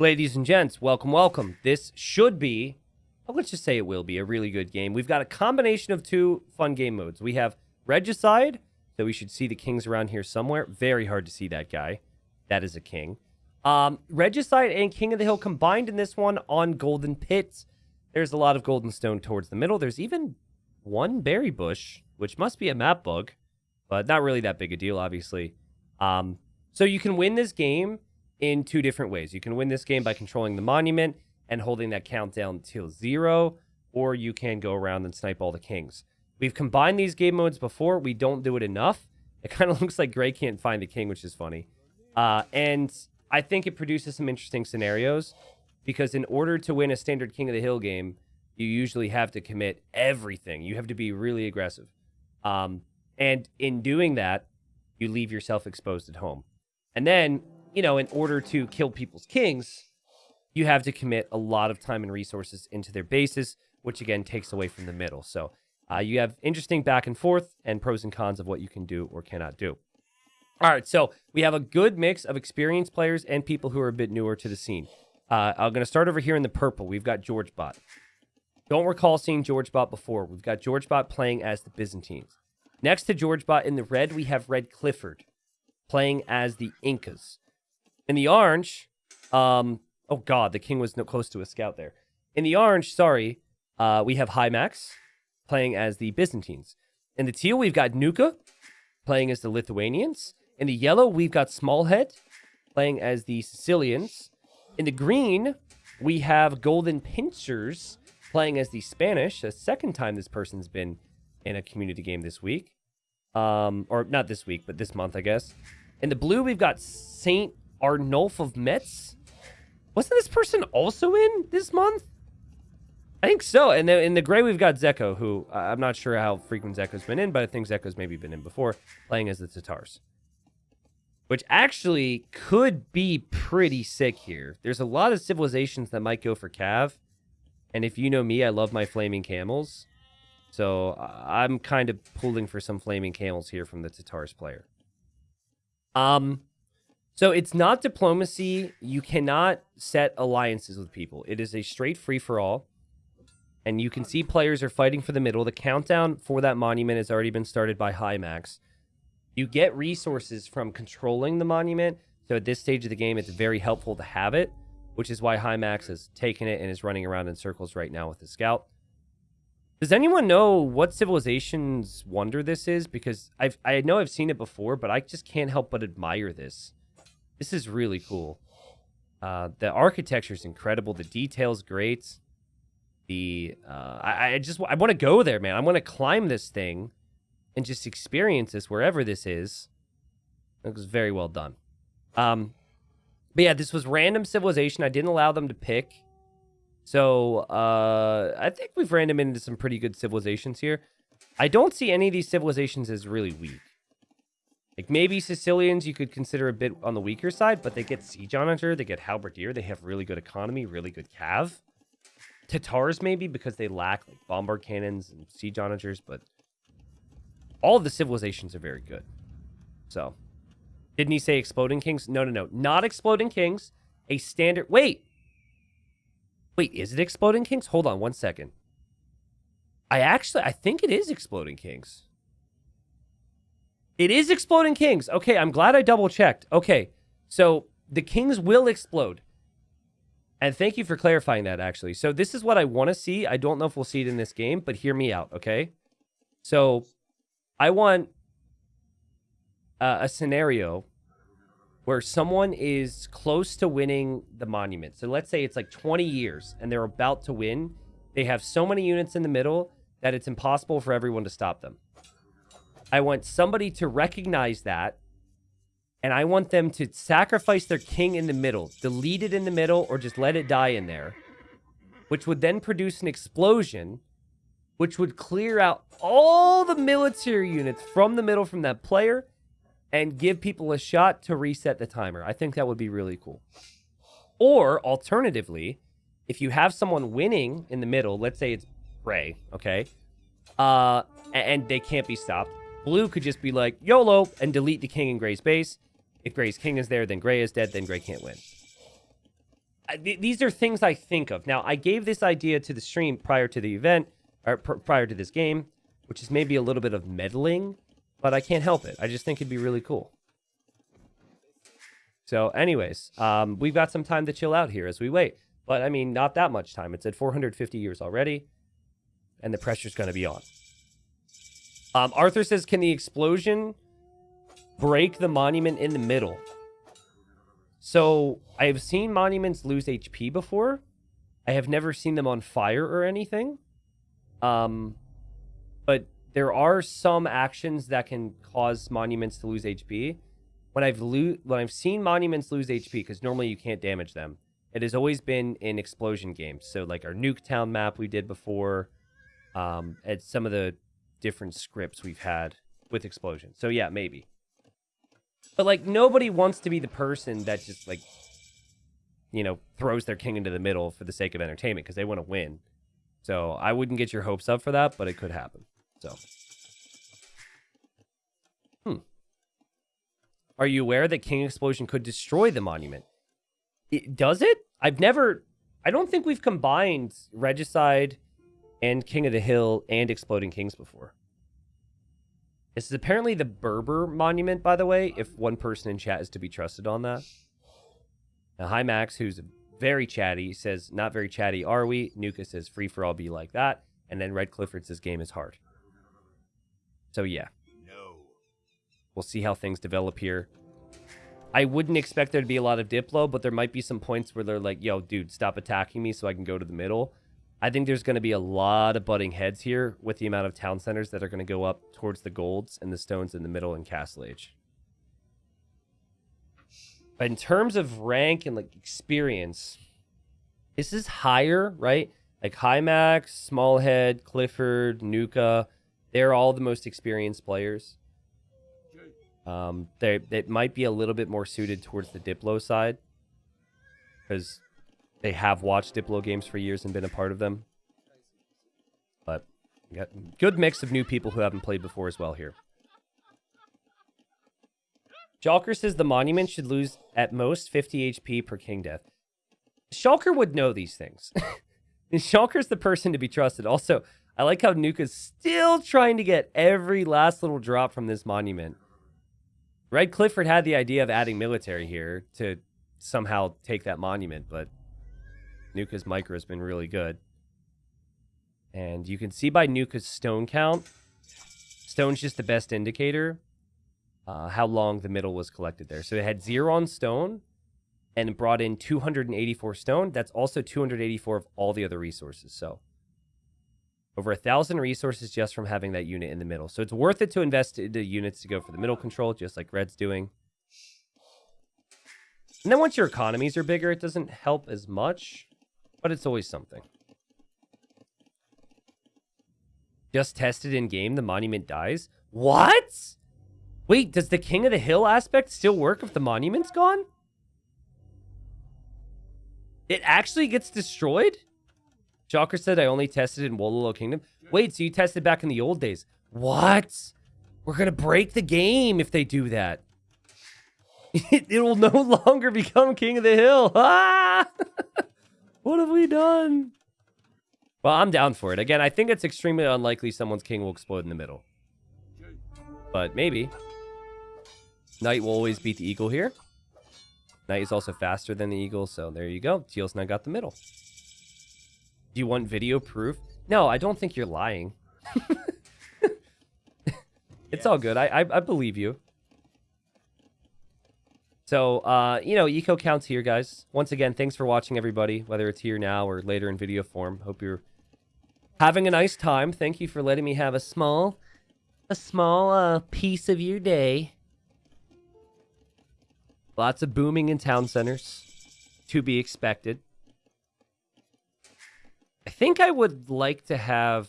Ladies and gents, welcome, welcome. This should be, well, let's just say it will be a really good game. We've got a combination of two fun game modes. We have Regicide, so we should see the kings around here somewhere. Very hard to see that guy. That is a king. Um, Regicide and King of the Hill combined in this one on Golden Pit. There's a lot of golden stone towards the middle. There's even one berry bush, which must be a map bug, but not really that big a deal, obviously. Um, so you can win this game in two different ways. You can win this game by controlling the monument and holding that countdown till zero, or you can go around and snipe all the kings. We've combined these game modes before. We don't do it enough. It kind of looks like Gray can't find the king, which is funny. Uh, and I think it produces some interesting scenarios because in order to win a standard King of the Hill game, you usually have to commit everything. You have to be really aggressive. Um, and in doing that, you leave yourself exposed at home. And then you know, in order to kill people's kings, you have to commit a lot of time and resources into their bases, which again takes away from the middle. So uh, you have interesting back and forth and pros and cons of what you can do or cannot do. All right, so we have a good mix of experienced players and people who are a bit newer to the scene. Uh, I'm going to start over here in the purple. We've got George Bot. Don't recall seeing George Bot before. We've got George Bot playing as the Byzantines. Next to George Bot in the red, we have Red Clifford playing as the Incas. In the orange, um, oh god, the king was no close to a scout there. In the orange, sorry, uh, we have Hymax playing as the Byzantines. In the teal, we've got Nuka playing as the Lithuanians. In the yellow, we've got Smallhead playing as the Sicilians. In the green, we have Golden Pincers playing as the Spanish. The second time this person's been in a community game this week. Um, or not this week, but this month, I guess. In the blue, we've got Saint Arnulf of Metz. Wasn't this person also in this month? I think so. And then in the gray, we've got Zeko, who I'm not sure how frequent Zeko's been in, but I think Zeko's maybe been in before, playing as the Tatars. Which actually could be pretty sick here. There's a lot of civilizations that might go for Cav. And if you know me, I love my flaming camels. So uh, I'm kind of pulling for some flaming camels here from the Tatars player. Um, so it's not diplomacy. You cannot set alliances with people. It is a straight free for all. And you can see players are fighting for the middle. The countdown for that monument has already been started by Hymax. You get resources from controlling the monument. So at this stage of the game, it's very helpful to have it, which is why Hymax has taken it and is running around in circles right now with the scout. Does anyone know what civilization's wonder this is? Because I've I know I've seen it before, but I just can't help but admire this. This is really cool. Uh, the architecture is incredible. The details great. The uh, I, I just I want to go there, man. I want to climb this thing and just experience this wherever this is. It was very well done. Um, but yeah, this was random civilization. I didn't allow them to pick. So uh, I think we've random into some pretty good civilizations here. I don't see any of these civilizations as really weak. Like maybe Sicilians you could consider a bit on the weaker side, but they get Siege Onager, they get Halberdier, they have really good economy, really good cav. Tatars maybe because they lack like bombard cannons and siege onagers, but all of the civilizations are very good. So, didn't he say exploding kings? No, no, no, not exploding kings. A standard. Wait, wait, is it exploding kings? Hold on one second. I actually, I think it is exploding kings. It is Exploding Kings. Okay, I'm glad I double checked. Okay, so the Kings will explode. And thank you for clarifying that, actually. So this is what I want to see. I don't know if we'll see it in this game, but hear me out, okay? So I want uh, a scenario where someone is close to winning the monument. So let's say it's like 20 years and they're about to win. They have so many units in the middle that it's impossible for everyone to stop them. I want somebody to recognize that. And I want them to sacrifice their king in the middle, delete it in the middle, or just let it die in there, which would then produce an explosion, which would clear out all the military units from the middle from that player and give people a shot to reset the timer. I think that would be really cool. Or alternatively, if you have someone winning in the middle, let's say it's Ray, okay, uh, and they can't be stopped, Blue could just be like, YOLO, and delete the king in Gray's base. If Gray's king is there, then Gray is dead, then Gray can't win. I- th- these are things I think of. Now, I gave this idea to the stream prior to the event, or pr- prior to this game, which is maybe a little bit of meddling, but I can't help it. I just think it'd be really cool. So, anyways, um, we've got some time to chill out here as we wait. But I mean, not that much time. It's at 450 years already, and the pressure's going to be on. Um, Arthur says, "Can the explosion break the monument in the middle?" So I have seen monuments lose HP before. I have never seen them on fire or anything. Um, but there are some actions that can cause monuments to lose HP. When I've lo- when I've seen monuments lose HP, because normally you can't damage them, it has always been in explosion games. So like our Nuketown map we did before, um, and some of the different scripts we've had with explosion. So yeah, maybe. But like nobody wants to be the person that just like you know throws their king into the middle for the sake of entertainment because they want to win. So I wouldn't get your hopes up for that, but it could happen. So Hmm. Are you aware that King Explosion could destroy the monument? It, does it? I've never I don't think we've combined Regicide and King of the Hill and Exploding Kings before. This is apparently the Berber monument, by the way, if one person in chat is to be trusted on that. Now, Hymax, who's very chatty, says, Not very chatty, are we? Nuka says, Free for all be like that. And then Red Clifford says, Game is hard. So, yeah. No. We'll see how things develop here. I wouldn't expect there to be a lot of Diplo, but there might be some points where they're like, yo, dude, stop attacking me so I can go to the middle. I think there's going to be a lot of butting heads here with the amount of town centers that are going to go up towards the golds and the stones in the middle and Castle Age. But in terms of rank and like experience, this is higher, right? Like Hymax, Smallhead, Clifford, Nuka, they're all the most experienced players. Um, they it might be a little bit more suited towards the Diplo side because they have watched Diplo games for years and been a part of them. But got good mix of new people who haven't played before as well here. Jalker says the monument should lose at most 50 HP per king death. Shulker would know these things. Shulker's the person to be trusted. Also, I like how Nuka's still trying to get every last little drop from this monument. Red Clifford had the idea of adding military here to somehow take that monument, but Nuka's micro has been really good. And you can see by Nuka's stone count, stone's just the best indicator uh, how long the middle was collected there. So it had zero on stone and brought in 284 stone. That's also 284 of all the other resources. So over a thousand resources just from having that unit in the middle. So it's worth it to invest into units to go for the middle control, just like Red's doing. And then once your economies are bigger, it doesn't help as much, but it's always something. Just tested in game, the monument dies. What? Wait, does the King of the Hill aspect still work if the monument's gone? It actually gets destroyed? Joker said I only tested in Wololo Kingdom. Wait, so you tested back in the old days? What? We're gonna break the game if they do that. It, it will no longer become King of the Hill. Ah! what have we done? Well, I'm down for it. Again, I think it's extremely unlikely someone's king will explode in the middle. But maybe. Knight will always beat the eagle here. Knight is also faster than the eagle, so there you go. Teal's now got the middle. Do you want video proof? No, I don't think you're lying. it's all good. I, I I believe you. So, uh, you know, eco counts here, guys. Once again, thanks for watching, everybody, whether it's here now or later in video form. Hope you're having a nice time. Thank you for letting me have a small, a small uh, piece of your day. Lots of booming in town centers, to be expected. I think I would like to have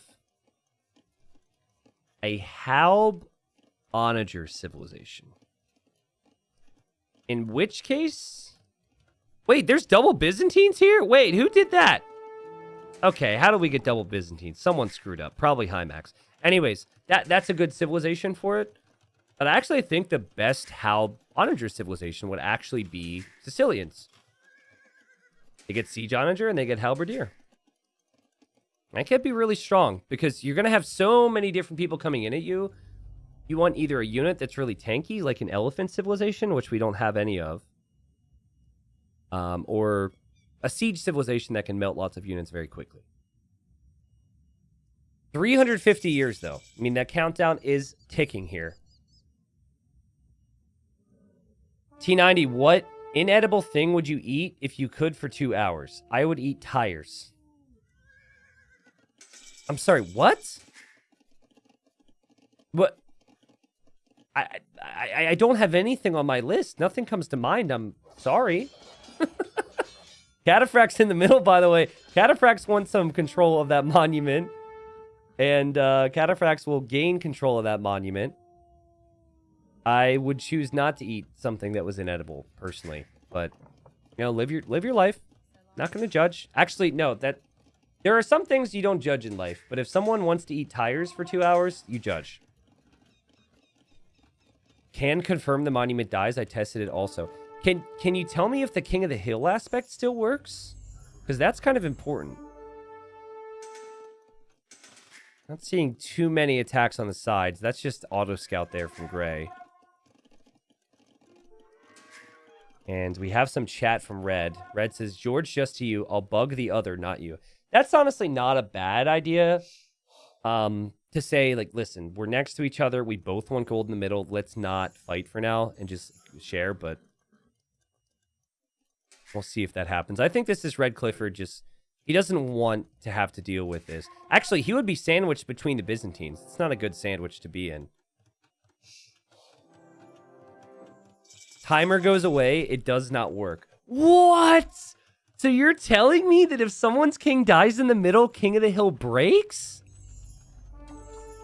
a Halb Onager civilization. In which case... Wait, there's double Byzantines here? Wait, who did that? Okay, how do we get double Byzantines? Someone screwed up. Probably Hymax. Anyways, that that's a good civilization for it. But I actually think the best Halb Onager civilization would actually be Sicilians. They get Siege Onager and they get Halberdier. That can't be really strong because you're going to have so many different people coming in at you. You want either a unit that's really tanky, like an Elephant Civilization, which we don't have any of, um, or a Siege Civilization that can melt lots of units very quickly. 350 years, though. I mean, that countdown is ticking here. T90, what inedible thing would you eat if you could for two hours? I would eat tires. I'm sorry, what? What? I, I, I don't have anything on my list. Nothing comes to mind. I'm sorry. Cataphract's in the middle, by the way. Cataphracts wants some control of that monument. And uh, will gain control of that monument. I would choose not to eat something that was inedible, personally. But, you know, live your live your life. Not going to judge. Actually, no, that there are some things you don't judge in life. But if someone wants to eat tires for two hours, you judge. Can confirm the monument dies. I tested it also. Can can you tell me if the King of the Hill aspect still works? Because that's kind of important. Not seeing too many attacks on the sides. That's just auto scout there from Gray. And we have some chat from Red. Red says, George, just to you. I'll bug the other, not you. That's honestly not a bad idea. Um, to say, like, listen, we're next to each other. We both want gold in the middle. Let's not fight for now and just share, but we'll see if that happens. I think this is Red Clifford just he doesn't want to have to deal with this. Actually, he would be sandwiched between the Byzantines. It's not a good sandwich to be in. Timer goes away. It does not work. What? So you're telling me that if someone's king dies in the middle, King of the Hill breaks?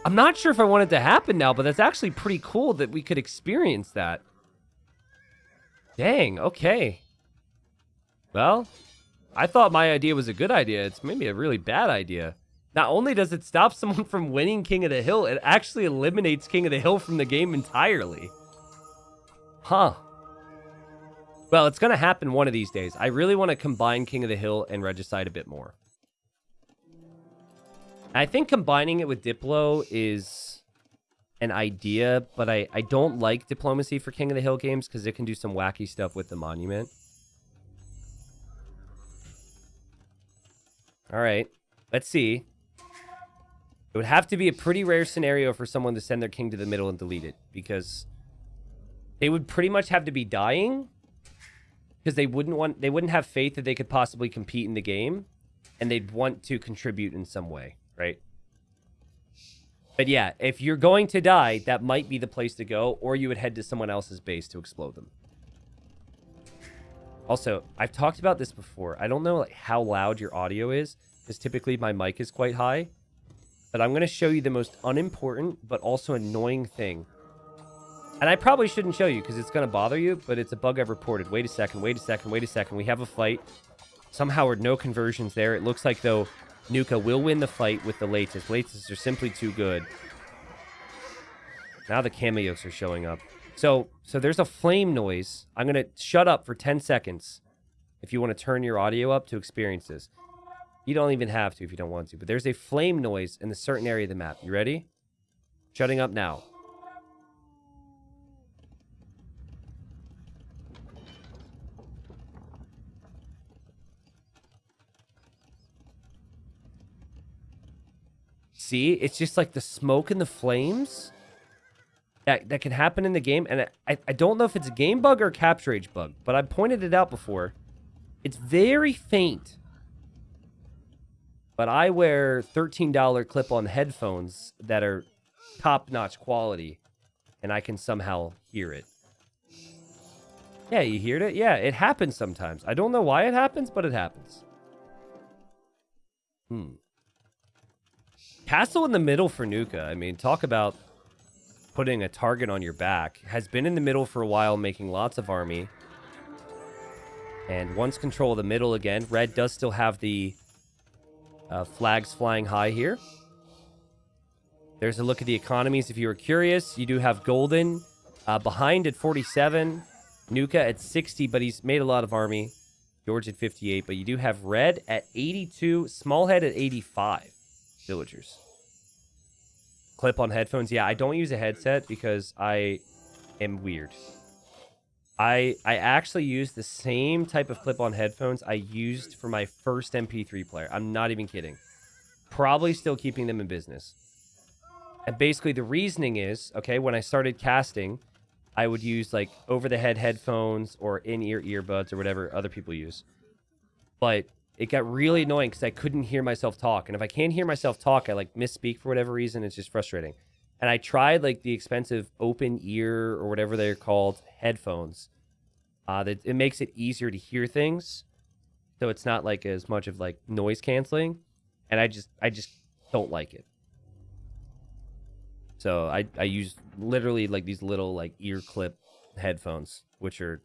I'm not sure if I want it to happen now, but that's actually pretty cool that we could experience that. Dang, okay. Well, I thought my idea was a good idea. It's maybe a really bad idea. Not only does it stop someone from winning King of the Hill, it actually eliminates King of the Hill from the game entirely. Huh. Well, it's going to happen one of these days. I really want to combine King of the Hill and Regicide a bit more. I think combining it with Diplo is an idea, but I, I don't like diplomacy for King of the Hill games because it can do some wacky stuff with the monument. All right. Let's see. It would have to be a pretty rare scenario for someone to send their king to the middle and delete it because they would pretty much have to be dying because they wouldn't want they wouldn't have faith that they could possibly compete in the game and they'd want to contribute in some way, right? But yeah, if you're going to die, that might be the place to go or you would head to someone else's base to explode them. Also, I've talked about this before. I don't know like, how loud your audio is, because typically my mic is quite high. But I'm going to show you the most unimportant, but also annoying thing. And I probably shouldn't show you, because it's going to bother you, but it's a bug I've reported. Wait a second, wait a second, wait a second. We have a fight. Somehow no conversions there. It looks like, though, Nuka will win the fight with the Leitis. Leitis are simply too good. Now the Kamayuks are showing up. So, so there's a flame noise. I'm going to shut up for 10 seconds if you want to turn your audio up to experience this. You don't even have to if you don't want to, but there's a flame noise in a certain area of the map. You ready? Shutting up now. See? It's just like the smoke and the flames that, that can happen in the game. And I, I don't know if it's a game bug or CaptureAge bug, but I pointed it out before. It's very faint. But I wear $13 clip-on headphones that are top-notch quality, and I can somehow hear it. Yeah, you heard it? Yeah, it happens sometimes. I don't know why it happens, but it happens. Hmm. Castle in the middle for Nuka. I mean, talk about putting a target on your back. Has been in the middle for a while, making lots of army. And once control of the middle again. Red does still have the uh, flags flying high here. There's a look at the economies if you were curious. You do have Golden uh, behind at 47. Nuka at 60, but he's made a lot of army. George at 58, but you do have red at 82, smallhead at 85 villagers. Clip on headphones. Yeah, I don't use a headset because I am weird. I I actually use the same type of clip on headphones I used for my first MP3 player. I'm not even kidding. Probably still keeping them in business. And basically the reasoning is, okay, when I started casting, I would use like over the head headphones or in-ear earbuds or whatever other people use. But it got really annoying because I couldn't hear myself talk. And if I can't hear myself talk, I like misspeak for whatever reason. It's just frustrating. And I tried like the expensive open ear or whatever they're called headphones. Uh, that it makes it easier to hear things, so it's not like as much of like noise canceling. And I just I just don't like it. So I I use literally like these little like ear clip headphones, which are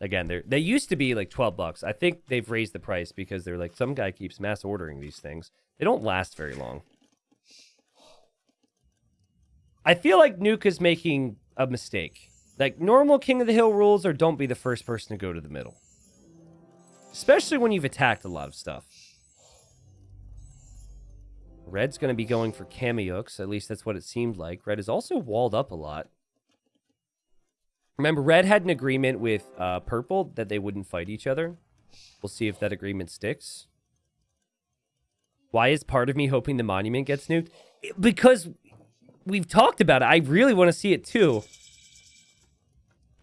again they're they used to be like 12 bucks. I think they've raised the price because they're like some guy keeps mass ordering these things. They don't last very long. I feel like nuke is making a mistake. Like normal king of the hill rules are don't be the first person to go to the middle. Especially when you've attacked a lot of stuff. Red's going to be going for Kamayuks at least that's what it seemed like. Red is also walled up a lot Remember, Red had an agreement with uh, Purple that they wouldn't fight each other. We'll see if that agreement sticks. Why is part of me hoping the monument gets nuked? Because we've talked about it. I really want to see it too.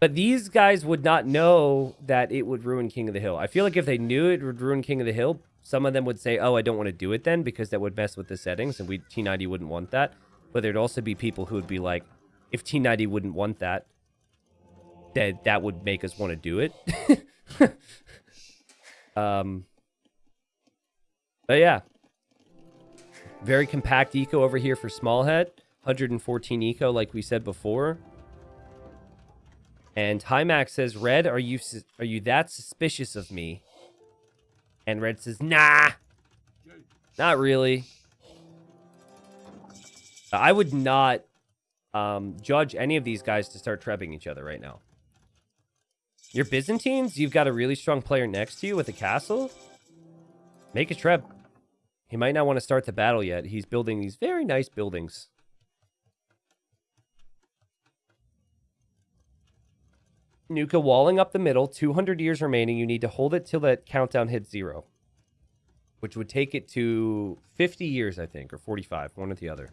But these guys would not know that it would ruin King of the Hill. I feel like if they knew it would ruin King of the Hill, some of them would say, oh, I don't want to do it then because that would mess with the settings and we T90 wouldn't want that. But there'd also be people who would be like, if T90 wouldn't want that, that that would make us want to do it. um, but yeah, very compact eco over here for small head. 114 eco, like we said before. And Hymax says, "Red, are you are you that suspicious of me?" And Red says, "Nah, not really. I would not um, judge any of these guys to start trebbing each other right now." Your Byzantines, you've got a really strong player next to you with a castle. Make a treb. He might not want to start the battle yet. He's building these very nice buildings. Nuka walling up the middle, 200 years remaining. You need to hold it till that countdown hits zero, which would take it to 50 years, I think, or 45, one or the other.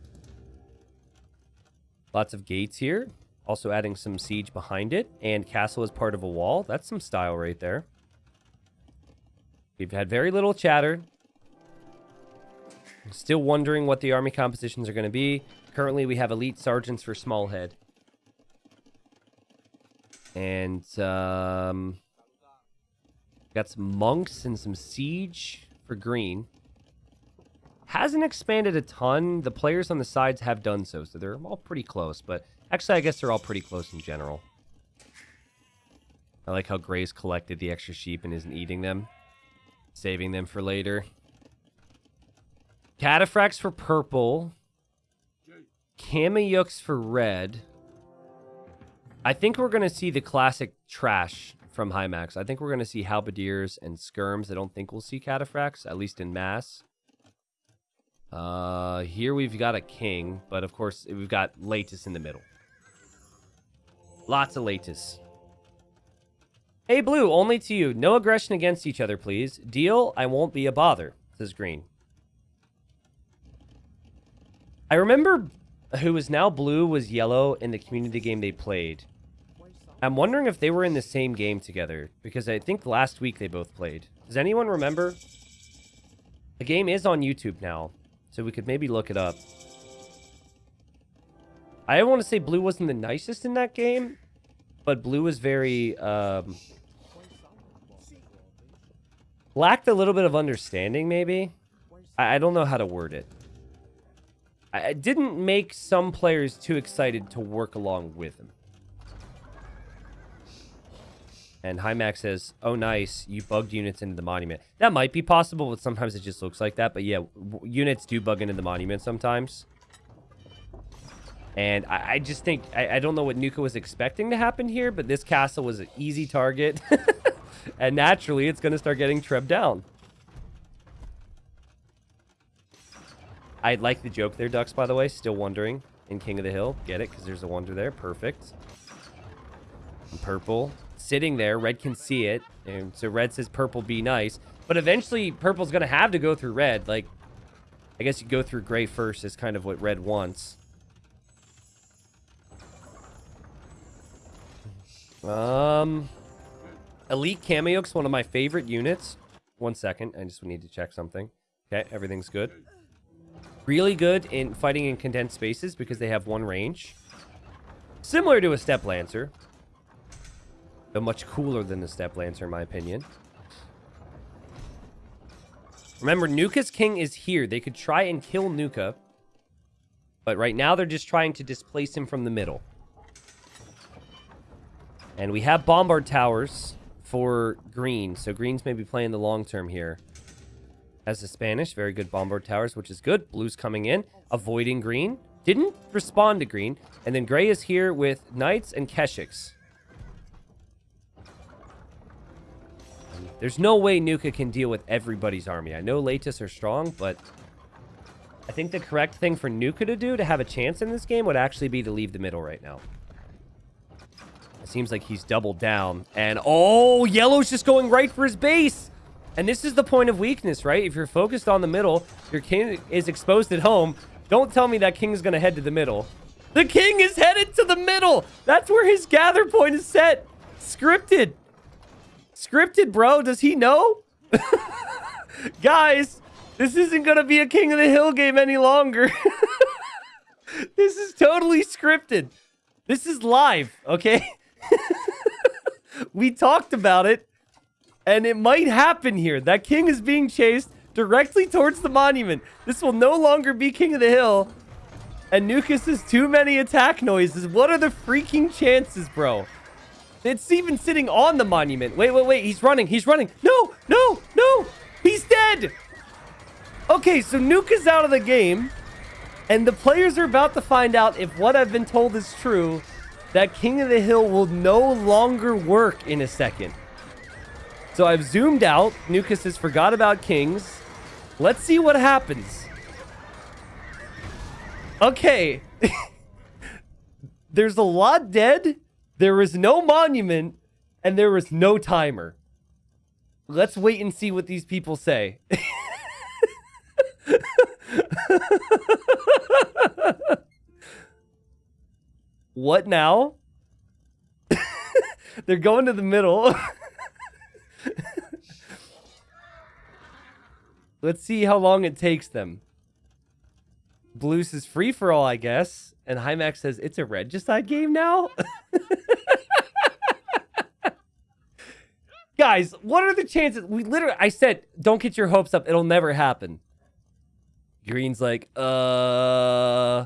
Lots of gates here. Also adding some siege behind it. And castle as part of a wall. That's some style right there. We've had very little chatter. Still wondering what the army compositions are going to be. Currently, we have elite sergeants for Smallhead. And, um... Got some monks and some siege for green. Hasn't expanded a ton. The players on the sides have done so, so they're all pretty close. But Actually, I guess they're all pretty close in general. I like how Gray's collected the extra sheep and isn't eating them. Saving them for later. Cataphracts for purple. Kamayuks for red. I think we're going to see the classic trash from Hymax. I think we're going to see halberdiers and skirms. I don't think we'll see cataphracts, at least in mass. Uh, here we've got a king, but of course we've got Leitis in the middle. Lots of Leitis. Hey, Blue, only to you. No aggression against each other, please. Deal? I won't be a bother, says Green. I remember who is now blue was yellow in the community game they played. I'm wondering if they were in the same game together, because I think last week they both played. Does anyone remember? The game is on YouTube now, so we could maybe look it up. I want to say Blue wasn't the nicest in that game, but Blue was very um, lacked a little bit of understanding. Maybe I, I don't know how to word it. I, I didn't make some players too excited to work along with him. And Hymax says, oh, nice. You bugged units into the monument. That might be possible, but sometimes it just looks like that. But yeah, units do bug into the monument sometimes. And I, I just think, I, I, don't know what Nuka was expecting to happen here, but this castle was an easy target. and naturally, it's going to start getting trebbed down. I like the joke there, Ducks, by the way. Still wondering in King of the Hill. Get it? Because there's a wonder there. Perfect. And purple. Sitting there. Red can see it. And so red says purple be nice. But eventually, purple's going to have to go through red. Like, I guess you go through gray first is kind of what red wants. Um, Elite Kamayuk's one of my favorite units. One second. I just need to check something. Okay, everything's good. Really good in fighting in condensed spaces because they have one range. Similar to a Steppe Lancer. But much cooler than the Steppe Lancer, in my opinion. Remember, Nuka's king is here. They could try and kill Nuka. But right now, they're just trying to displace him from the middle. And we have Bombard Towers for green. So green's maybe playing the long term here. As the Spanish, very good Bombard Towers, which is good. Blue's coming in, avoiding green. Didn't respond to green. And then gray is here with Knights and Keshiks. There's no way Nuka can deal with everybody's army. I know Leitis are strong, but I think the correct thing for Nuka to do to have a chance in this game would actually be to leave the middle right now. Seems like he's doubled down. And, oh, Yellow's just going right for his base. And this is the point of weakness, right? If you're focused on the middle, your king is exposed at home. Don't tell me that king's going to head to the middle. The king is headed to the middle. That's where his gather point is set. Scripted. Scripted, bro. Does he know? Guys, this isn't going to be a King of the Hill game any longer. this is totally scripted. This is live, okay? we talked about it, and it might happen here. That king is being chased directly towards the monument. This will no longer be King of the Hill. And Nukas has too many attack noises. What are the freaking chances, bro? It's even sitting on the monument. Wait, wait, wait. He's running. He's running. No, no, no. He's dead. Okay, so Nuka's out of the game. And the players are about to find out if what I've been told is true that King of the Hill will no longer work in a second. So I've zoomed out. Nukas has forgot about Kings. Let's see what happens. Okay. There's a lot dead. There was no monument. And there was no timer. Let's wait and see what these people say. What now? They're going to the middle. Let's see how long it takes them. Blues is free for all, I guess. And Hymax says it's a regicide game now. Guys, what are the chances? We literally, I said, don't get your hopes up. It'll never happen. Green's like, uh,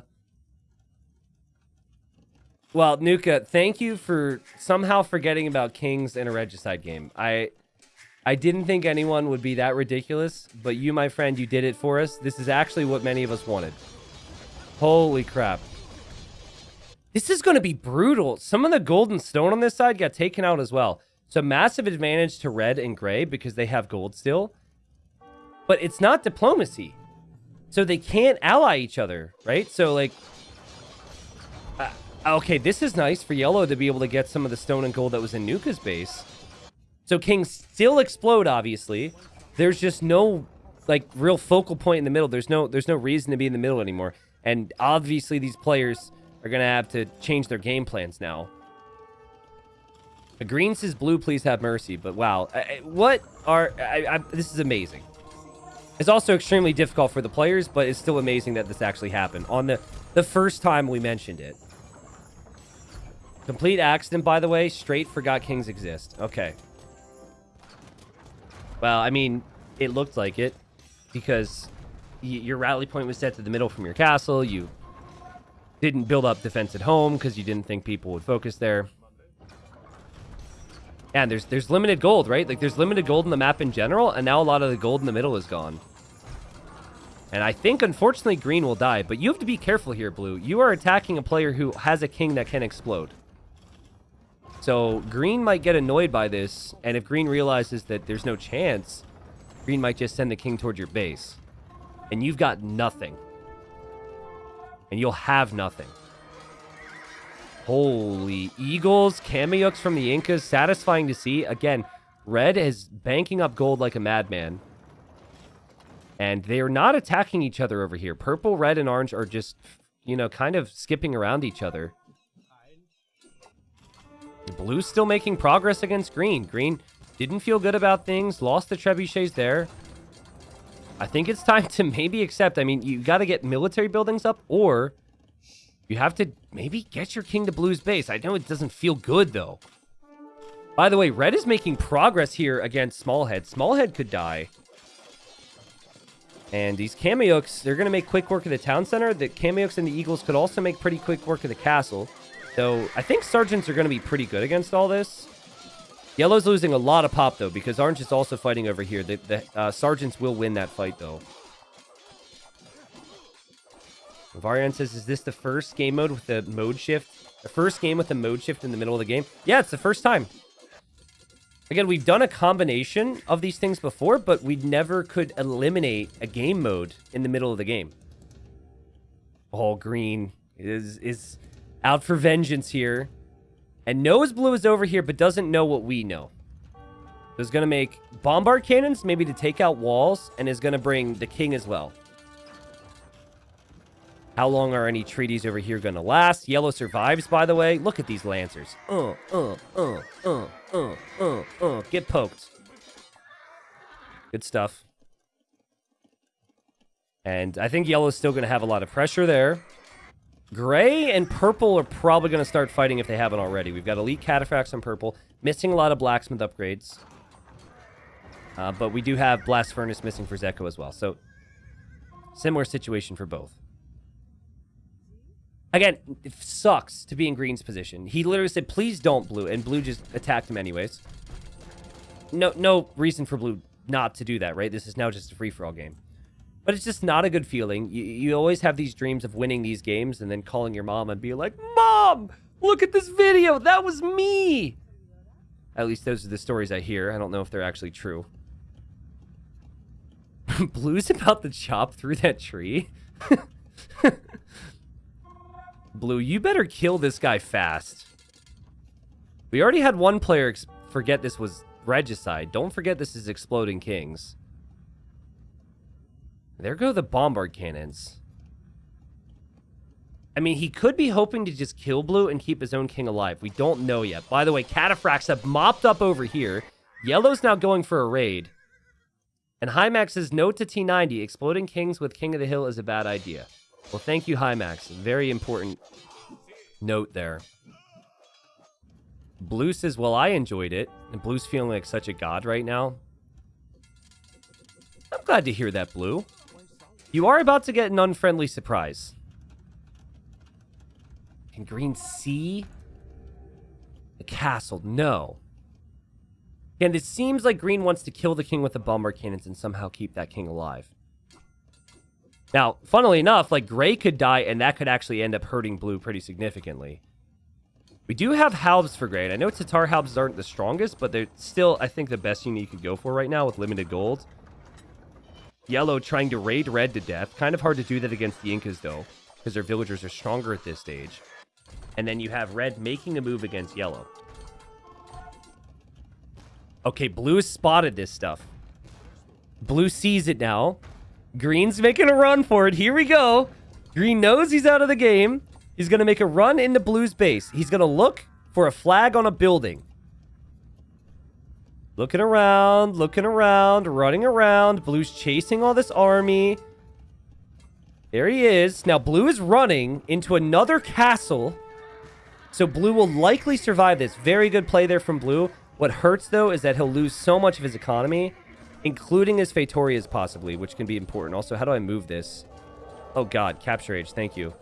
well, Nuka, thank you for somehow forgetting about Kings in a Regicide game. I I didn't think anyone would be that ridiculous, but you, my friend, you did it for us. This is actually what many of us wanted. Holy crap. This is going to be brutal. Some of the golden stone on this side got taken out as well. So massive advantage to red and gray because they have gold still. But it's not diplomacy. So they can't ally each other, right? So like Okay, this is nice for yellow to be able to get some of the stone and gold that was in Nuka's base. So kings still explode, obviously. There's just no, like, real focal point in the middle. There's no, there's no reason to be in the middle anymore. And obviously these players are going to have to change their game plans now. The green says, blue, please have mercy. But wow, I, what are... I, I, this is amazing. It's also extremely difficult for the players, but it's still amazing that this actually happened on the, the first time we mentioned it. Complete accident, by the way. Straight forgot kings exist. Okay. Well, I mean, it looked like it because your rally point was set to the middle from your castle. You didn't build up defense at home because you didn't think people would focus there. And there's there's limited gold, right? Like there's limited gold in the map in general, and now a lot of the gold in the middle is gone. And I think, unfortunately, green will die. But you have to be careful here, blue. You are attacking a player who has a king that can explode. So green might get annoyed by this, and if green realizes that there's no chance, green might just send the king towards your base. And you've got nothing. And you'll have nothing. Holy Eagles, Kamayuks from the Incas, satisfying to see. Again, red is banking up gold like a madman. And they're not attacking each other over here. Purple, red, and orange are just, you know, kind of skipping around each other. Blue's still making progress against green. Green didn't feel good about things, lost the trebuchets there. I think it's time to maybe accept. I mean, you got to get military buildings up, or you have to maybe get your king to blue's base. I know it doesn't feel good, though. By the way, red is making progress here against Smallhead. Smallhead could die. And these Kamayuks, they're going to make quick work of the town center. The Kamayuks and the Eagles could also make pretty quick work of the castle. So I think Sergeants are going to be pretty good against all this. Yellow's losing a lot of pop, though, because Orange is also fighting over here. The, the uh, Sergeants will win that fight, though. Varian says, is this the first game mode with the mode shift? The first game with the mode shift in the middle of the game? Yeah, it's the first time. Again, we've done a combination of these things before, but we never could eliminate a game mode in the middle of the game. All green is is out for vengeance here. And knows blue is over here, but doesn't know what we know. So is going to make bombard cannons, maybe to take out walls, and is going to bring the king as well. How long are any treaties over here going to last? Yellow survives, by the way. Look at these lancers. Uh, uh, uh, uh, uh, uh, uh. Get poked. Good stuff. And I think yellow's still going to have a lot of pressure there. Gray and purple are probably going to start fighting if they haven't already. We've got elite cataphracts on purple. Missing a lot of blacksmith upgrades. Uh, but we do have blast furnace missing for Zeko as well. So similar situation for both. Again, it sucks to be in Green's position. He literally said, please don't Blue, and Blue just attacked him anyways. No, no reason for Blue not to do that, right? This is now just a free-for-all game. But it's just not a good feeling. You, you always have these dreams of winning these games and then calling your mom and be like, Mom, look at this video. That was me. At least those are the stories I hear. I don't know if they're actually true. Blue's about to chop through that tree. Blue, you better kill this guy fast. We already had one player forget this was Regicide. Don't forget this is Exploding Kings. There go the Bombard Cannons. I mean, he could be hoping to just kill Blue and keep his own king alive. We don't know yet. By the way, Cataphracts have mopped up over here. Yellow's now going for a raid. And Hymax says, note to T90, exploding kings with King of the Hill is a bad idea. Well, thank you, Hymax. Very important note there. Blue says, well, I enjoyed it. And Blue's feeling like such a god right now. I'm glad to hear that, Blue. You are about to get an unfriendly surprise. Can Green see the castle? No. And it seems like Green wants to kill the king with the bombard cannons and somehow keep that king alive. Now, funnily enough, like Gray could die, and that could actually end up hurting Blue pretty significantly. We do have halves for Gray, and I know Tatar halves aren't the strongest, but they're still, I think, the best unit you could go for right now with limited gold. Yellow trying to raid red to death. Kind of hard to do that against the Incas, though, because their villagers are stronger at this stage. And then you have red making a move against yellow. Okay, blue has spotted this stuff. Blue sees it now. Green's making a run for it. Here we go. Green knows he's out of the game. He's going to make a run into Blue's base. He's going to look for a flag on a building. Looking around, looking around, running around. Blue's chasing all this army. There he is. Now, Blue is running into another castle. So Blue will likely survive this. Very good play there from Blue. What hurts, though, is that he'll lose so much of his economy including his Feitorias possibly, which can be important. Also, how do I move this? Oh god, CaptureAge, thank you.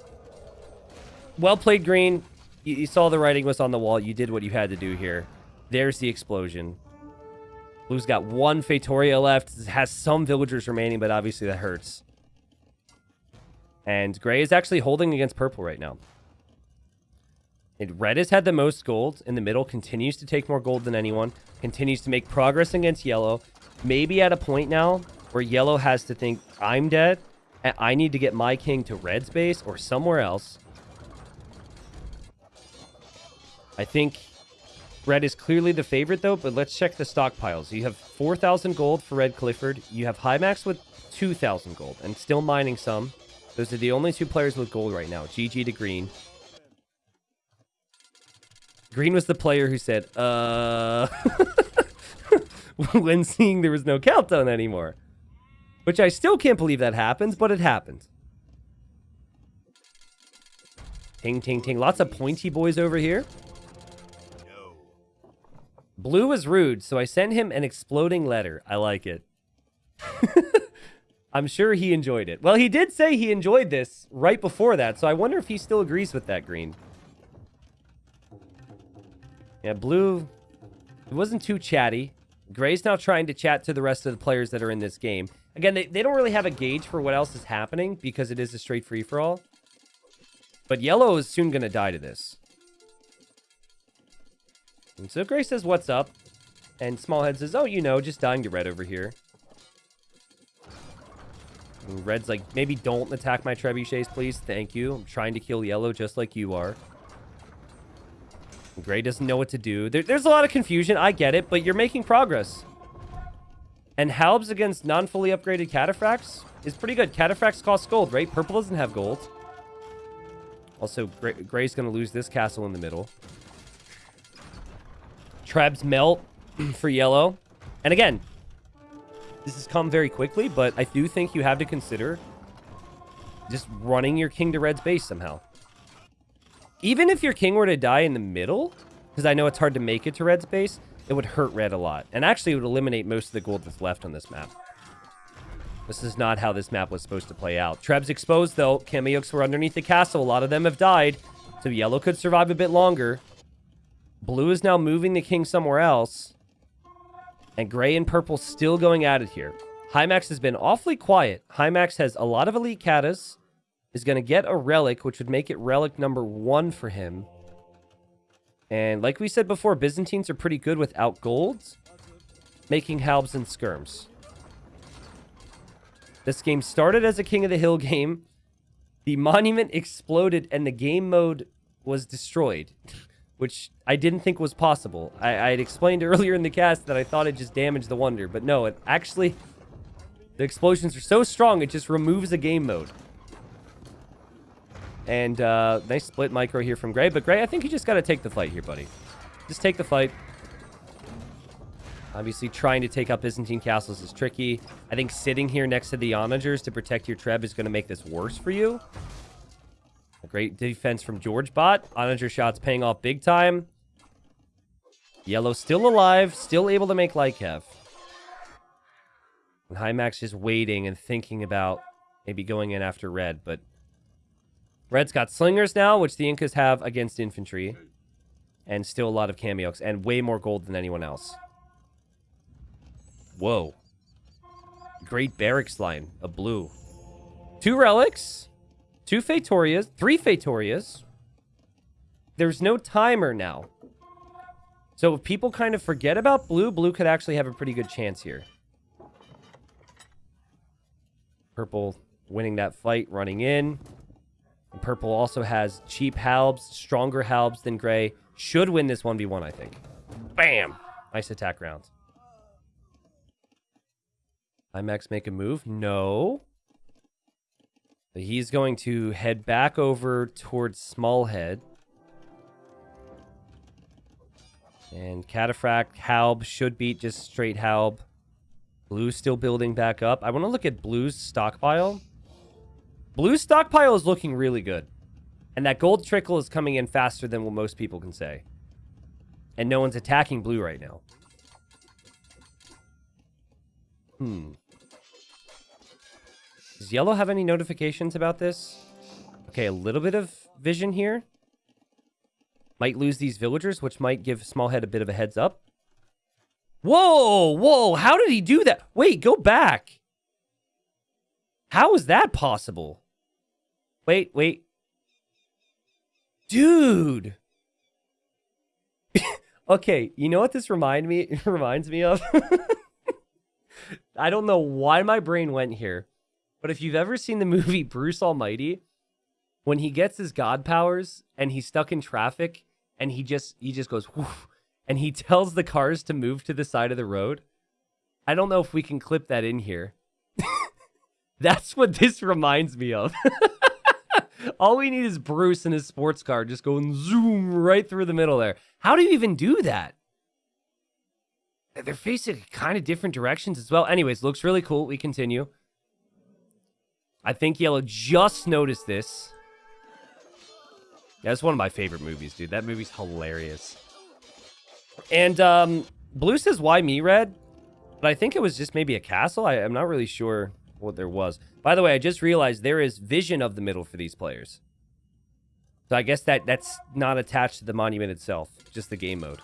Well played, Green. You, you, saw the writing was on the wall. You did what you had to do here. There's the explosion. Blue's got one Feitoria left. Has some villagers remaining, but obviously that hurts. And Gray is actually holding against Purple right now. And red has had the most gold in the middle, continues to take more gold than anyone, continues to make progress against yellow. Maybe at a point now where yellow has to think, I'm dead, and I need to get my king to red's base or somewhere else. I think red is clearly the favorite, though, but let's check the stockpiles. You have 4,000 gold for Red Clifford. You have Hymax with 2,000 gold and still mining some. Those are the only two players with gold right now. GG to Green. Green was the player who said, uh... when seeing there was no countdown anymore. Which I still can't believe that happens, but it happened. Ting, ting, ting. Lots of pointy boys over here. Blue was rude, so I sent him an exploding letter. I like it. I'm sure he enjoyed it. Well, he did say he enjoyed this right before that, so I wonder if he still agrees with that, Green. Yeah, Blue, it wasn't too chatty. Gray's now trying to chat to the rest of the players that are in this game. Again, they, they don't really have a gauge for what else is happening because it is a straight free-for-all. But Yellow is soon going to die to this. And so Gray says, what's up? And Smallhead says, oh, you know, just dying to Red over here. And Red's like, maybe don't attack my trebuchets, please. Thank you. I'm trying to kill Yellow just like you are. Gray doesn't know what to do. There, there's a lot of confusion. I get it, but you're making progress. And Halbs against non-fully upgraded Cataphracts is pretty good. Cataphracts cost gold, right? Purple doesn't have gold. Also, Gray, Gray's going to lose this castle in the middle. Trebs melt for yellow. And again, this has come very quickly, but I do think you have to consider just running your king to red's base somehow. Even if your king were to die in the middle, because I know it's hard to make it to red's base, it would hurt red a lot. And actually, it would eliminate most of the gold that's left on this map. This is not how this map was supposed to play out. Treb's exposed, though. Kamayuks were underneath the castle. A lot of them have died. So yellow could survive a bit longer. Blue is now moving the king somewhere else. And gray and purple still going at it here. Hymax has been awfully quiet. Hymax has a lot of elite katas is going to get a relic, which would make it relic number one for him. And like we said before, Byzantines are pretty good without golds, making halbs and skirms. This game started as a King of the Hill game. The monument exploded and the game mode was destroyed, which I didn't think was possible. I, I had explained earlier in the cast that I thought it just damaged the wonder, but no, it actually... The explosions are so strong, it just removes a game mode. And uh, nice split micro here from Gray. But Gray, I think you just got to take the fight here, buddy. Just take the fight. Obviously, trying to take up Byzantine castles is tricky. I think sitting here next to the Onagers to protect your Treb is going to make this worse for you. A great defense from George Bot. Onager shots paying off big time. Yellow still alive, still able to make Lykev. And Hymax just waiting and thinking about maybe going in after red, but Red's got slingers now, which the Incas have against infantry. And still a lot of Kamayuks. And way more gold than anyone else. Whoa. Great barracks line of blue. Two relics. Two Feitorias. Three Feitorias. There's no timer now. So if people kind of forget about blue, blue could actually have a pretty good chance here. Purple winning that fight, running in. Purple also has cheap halbs, stronger halbs than gray. Should win this 1v1, I think. Bam! Nice attack round. Hymax make a move? No. But he's going to head back over towards Smallhead. And Cataphract, Halb should beat just straight Halb. Blue's still building back up. I want to look at Blue's stockpile. Blue stockpile is looking really good. And that gold trickle is coming in faster than what most people can say. And no one's attacking blue right now. Hmm. Does yellow have any notifications about this? Okay, a little bit of vision here. Might lose these villagers, which might give Smallhead a bit of a heads up. Whoa, whoa, how did he do that? Wait, go back. How is that possible? Wait, wait. Dude. Okay, you know what this remind me reminds me of? I don't know why my brain went here, but if you've ever seen the movie Bruce Almighty, when he gets his god powers and he's stuck in traffic and he just he just goes Whoof, and he tells the cars to move to the side of the road. I don't know if we can clip that in here. That's what this reminds me of. All we need is Bruce and his sports car just going zoom right through the middle there. How do you even do that? They're facing kind of different directions as well. Anyways, looks really cool. We continue. I think Yellow just noticed this. Yeah, it's one of my favorite movies, dude. That movie's hilarious. And um, Blue says, why me, Red? But I think it was just maybe a castle. I, I'm not really sure what there was. By the way, I just realized there is vision of the middle for these players. So I guess that that's not attached to the monument itself, just the game mode.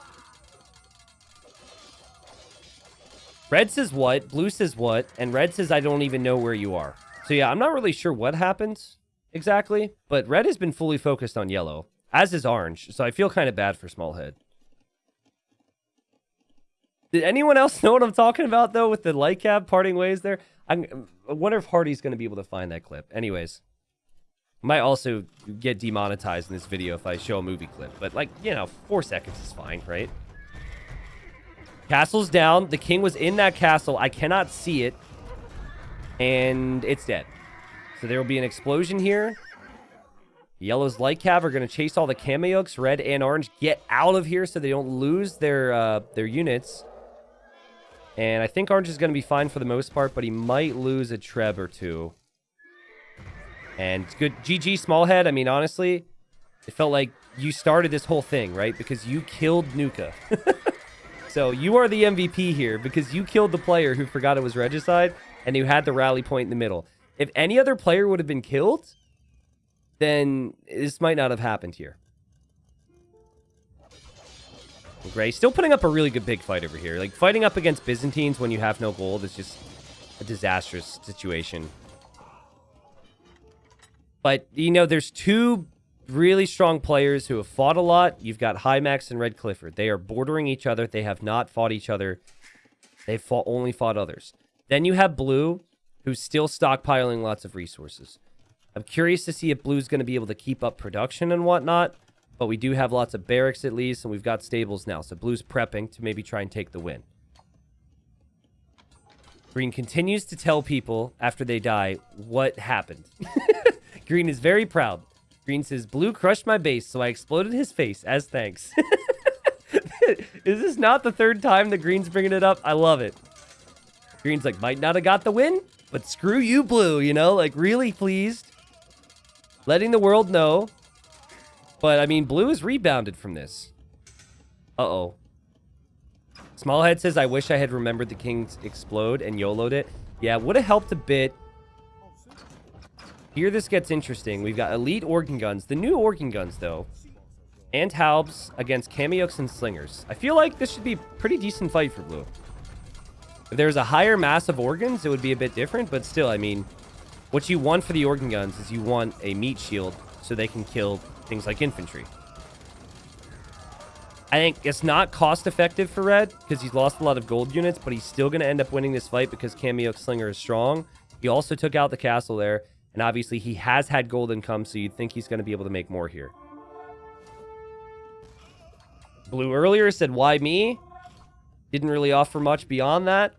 Red says what, blue says what, and red says I don't even know where you are. So yeah, I'm not really sure what happens exactly, but red has been fully focused on yellow, as is orange, so I feel kind of bad for Smallhead. Did anyone else know what I'm talking about, though, with the light cab parting ways there? I'm, I wonder if Hardy's going to be able to find that clip. Anyways, might also get demonetized in this video if I show a movie clip. But, like, you know, four seconds is fine, right? Castle's down. The king was in that castle. I cannot see it. And it's dead. So there will be an explosion here. Yellow's light cav are going to chase all the Kamayuks. Red and orange get out of here so they don't lose their uh, their units. And I think Orange is going to be fine for the most part, but he might lose a Treb or two. And good. GG, Smallhead. I mean, honestly, it felt like you started this whole thing, right? Because you killed Nuka. so you are the MVP here because you killed the player who forgot it was Regicide and who had the rally point in the middle. If any other player would have been killed, then this might not have happened here. Gray still putting up a really good big fight over here. Like, fighting up against Byzantines when you have no gold is just a disastrous situation. But, you know, there's two really strong players who have fought a lot. You've got Hymax and Red Clifford. They are bordering each other. They have not fought each other. They've fought, only fought others. Then you have Blue, who's still stockpiling lots of resources. I'm curious to see if Blue's going to be able to keep up production and whatnot. But we do have lots of barracks at least, and we've got stables now. So Blue's prepping to maybe try and take the win. Green continues to tell people after they die what happened. Green is very proud. Green says, Blue crushed my base, so I exploded his face as thanks. is this not the third time that Green's bringing it up? I love it. Green's like, might not have got the win, but screw you, Blue, you know? Like, really pleased. Letting the world know but, I mean, blue is rebounded from this. Uh-oh. Smallhead says, I wish I had remembered the Kings explode and YOLO'd it. Yeah, would have helped a bit. Here this gets interesting. We've got elite organ guns. The new organ guns, though. And Halbs against Kamayuks and Slingers. I feel like this should be a pretty decent fight for blue. If there's a higher mass of organs, it would be a bit different. But still, I mean, what you want for the organ guns is you want a meat shield so they can kill things like infantry. I think it's not cost effective for Red because he's lost a lot of gold units, but he's still going to end up winning this fight because Kamayuk Slinger is strong. He also took out the castle there, and obviously he has had gold income, so you'd think he's going to be able to make more here. Blue earlier said, why me? Didn't really offer much beyond that.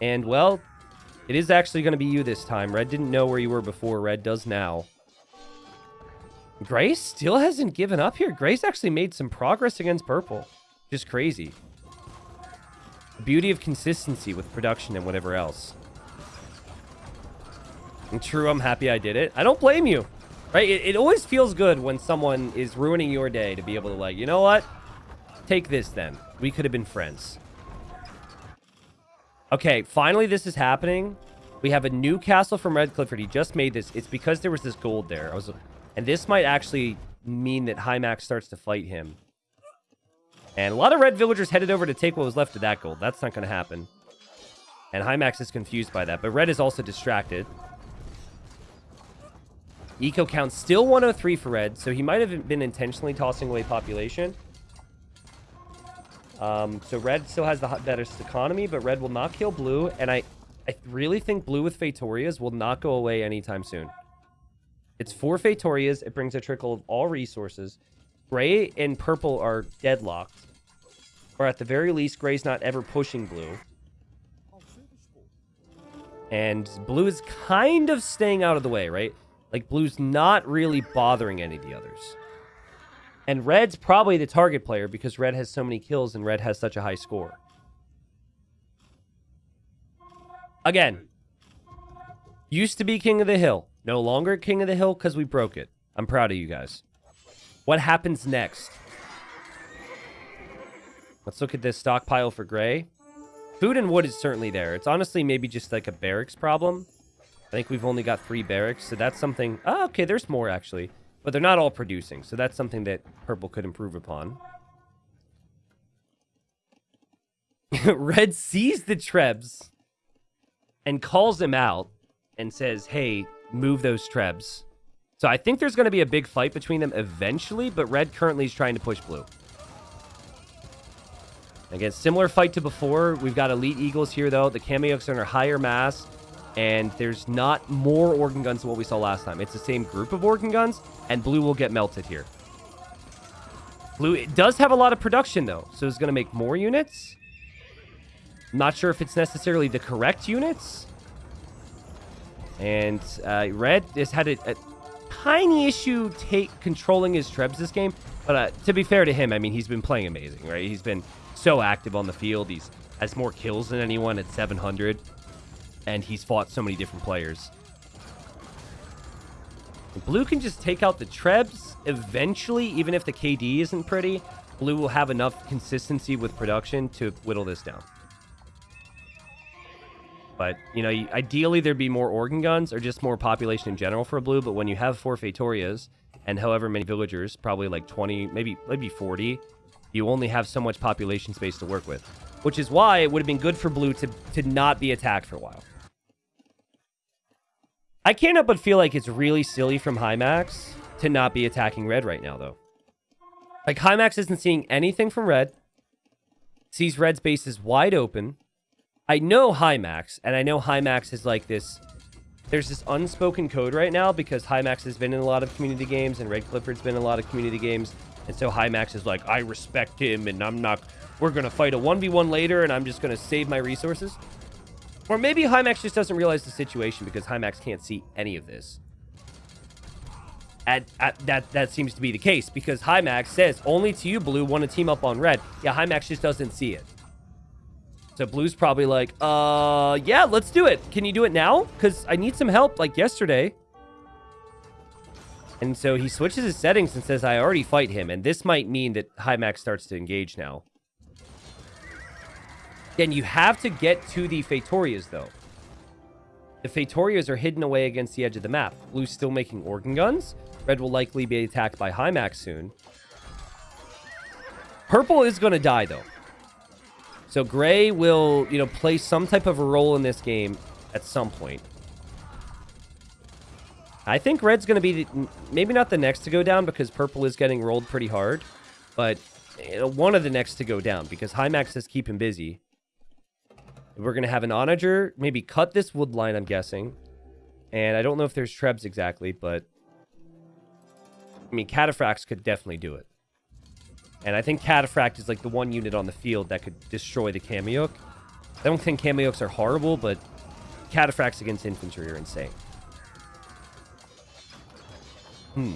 And, well, it is actually going to be you this time. Red didn't know where you were before. Red does now. Grace still hasn't given up here. Grace actually made some progress against purple. Just crazy. The beauty of consistency with production and whatever else. And true, I'm happy I did it. I don't blame you. Right? It, it always feels good when someone is ruining your day to be able to like, you know what? Take this then. We could have been friends. Okay, finally this is happening. We have a new castle from Red Clifford. He just made this. It's because there was this gold there. I was and this might actually mean that Hymax starts to fight him. And a lot of red villagers headed over to take what was left of that gold. That's not going to happen. And Hymax is confused by that. But red is also distracted. Eco count still 103 for red, so he might have been intentionally tossing away population. Um, so red still has the better economy, but red will not kill blue. And I, I really think blue with Feitorias will not go away anytime soon. It's four Feitorias. It brings a trickle of all resources. Gray and purple are deadlocked. Or at the very least, gray's not ever pushing blue. And blue is kind of staying out of the way, right? Like, blue's not really bothering any of the others. And red's probably the target player because red has so many kills and red has such a high score. Again, used to be king of the hill. No longer king of the hill because we broke it. I'm proud of you guys. What happens next? Let's look at this stockpile for gray. Food and wood is certainly there. It's honestly maybe just like a barracks problem. I think we've only got three barracks, so that's something... Oh, okay, there's more, actually. But they're not all producing, so that's something that purple could improve upon. Red sees the Trebs and calls him out and says, hey, move those Trebs. So I think there's going to be a big fight between them eventually, but Red currently is trying to push Blue. Again, similar fight to before. We've got Elite Eagles here, though. The Kamayuk's are in a higher mass. And there's not more organ guns than what we saw last time. It's the same group of organ guns, and blue will get melted here. Blue does have a lot of production, though, so it's going to make more units. not sure if it's necessarily the correct units. And uh, red has had a, a tiny issue take controlling his trebs this game. But uh, to be fair to him, I mean, he's been playing amazing, right? He's been so active on the field. He's has more kills than anyone at 700 and he's fought so many different players. Blue can just take out the Trebs eventually, even if the KD isn't pretty. Blue will have enough consistency with production to whittle this down. But, you know, ideally there'd be more organ guns or just more population in general for blue. But when you have four Feitorias and however many villagers, probably like 20, maybe maybe 40, you only have so much population space to work with. Which is why it would have been good for blue to, to not be attacked for a while. I can't help but feel like it's really silly from Hymax to not be attacking red right now, though. Like, Hymax isn't seeing anything from red. Sees red's base is wide open. I know Hymax, and I know Hymax is like this... There's this unspoken code right now because Hymax has been in a lot of community games and Red Clifford's been in a lot of community games. And so Hymax is like, I respect him and I'm not... We're going to fight a 1v1 later and I'm just going to save my resources. Or maybe Hymax just doesn't realize the situation because Hymax can't see any of this. At, at, that that seems to be the case because Hymax says only to you, Blue, want to team up on Red. Yeah, Hymax just doesn't see it. So Blue's probably like, uh, yeah, let's do it. Can you do it now? Because I need some help like yesterday. And so he switches his settings and says, I already fight him. And this might mean that Hymax starts to engage now. Then you have to get to the Feitorias, though. The Feitorias are hidden away against the edge of the map. Blue's still making organ guns. Red will likely be attacked by Hymax soon. Purple is going to die, though. So Gray will, you know, play some type of a role in this game at some point. I think Red's going to be maybe not the next to go down because Purple is getting rolled pretty hard, but eh, one of the next to go down because Hymax says keep him busy. We're going to have an onager, maybe cut this wood line, I'm guessing. And I don't know if there's trebs exactly, but... I mean, Cataphracts could definitely do it. And I think Cataphract is like the one unit on the field that could destroy the Kamayuk. I don't think Kamayuks are horrible, but Cataphracts against infantry are insane. Hmm.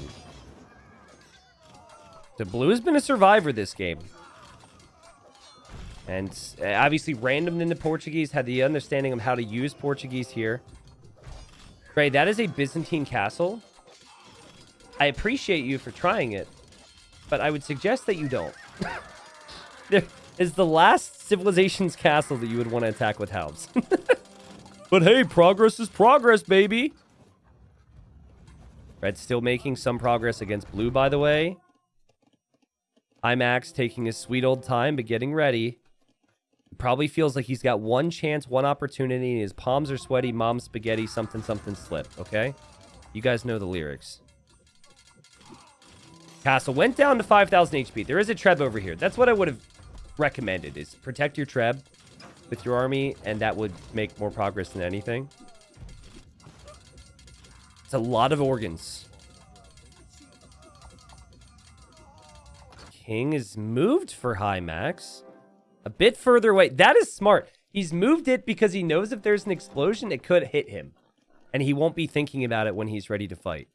The blue has been a survivor this game. And uh, obviously random in the Portuguese had the understanding of how to use Portuguese here. Right, that is a Byzantine castle. I appreciate you for trying it, but I would suggest that you don't. there is the last civilization's castle that you would want to attack with hounds. but hey, progress is progress, baby. Red's still making some progress against blue, by the way. Hymax taking his sweet old time, but getting ready. Probably feels like he's got one chance, one opportunity, and his palms are sweaty, mom spaghetti, something, something slip, okay? You guys know the lyrics. Castle went down to 5,000 HP. There is a Treb over here. That's what I would have recommended is protect your treb with your army, and that would make more progress than anything. It's a lot of organs. King is moved for Hymax. A bit further away. That is smart. He's moved it because he knows if there's an explosion, it could hit him. And he won't be thinking about it when he's ready to fight.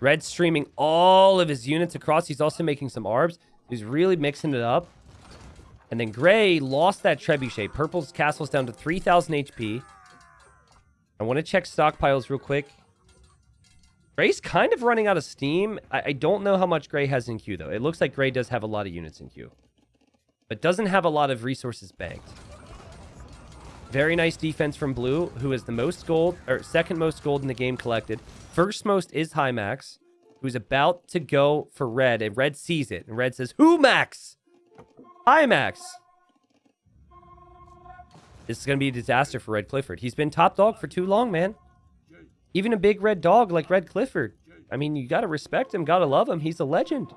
Red streaming all of his units across. He's also making some arbs. He's really mixing it up. And then Gray lost that trebuchet. Purple's castle's down to 3,000 HP. I want to check stockpiles real quick. Gray's kind of running out of steam. I, I don't know how much Gray has in queue, though. It looks like Gray does have a lot of units in queue. But doesn't have a lot of resources banked. Very nice defense from Blue, who is the most gold, or second most gold in the game collected. First most is Hymax, who's about to go for Red, and Red sees it. And Red says, Who Max? Hymax. This is going to be a disaster for Red Clifford. He's been top dog for too long, man. Even a big red dog like Red Clifford. I mean, you got to respect him, got to love him. He's a legend.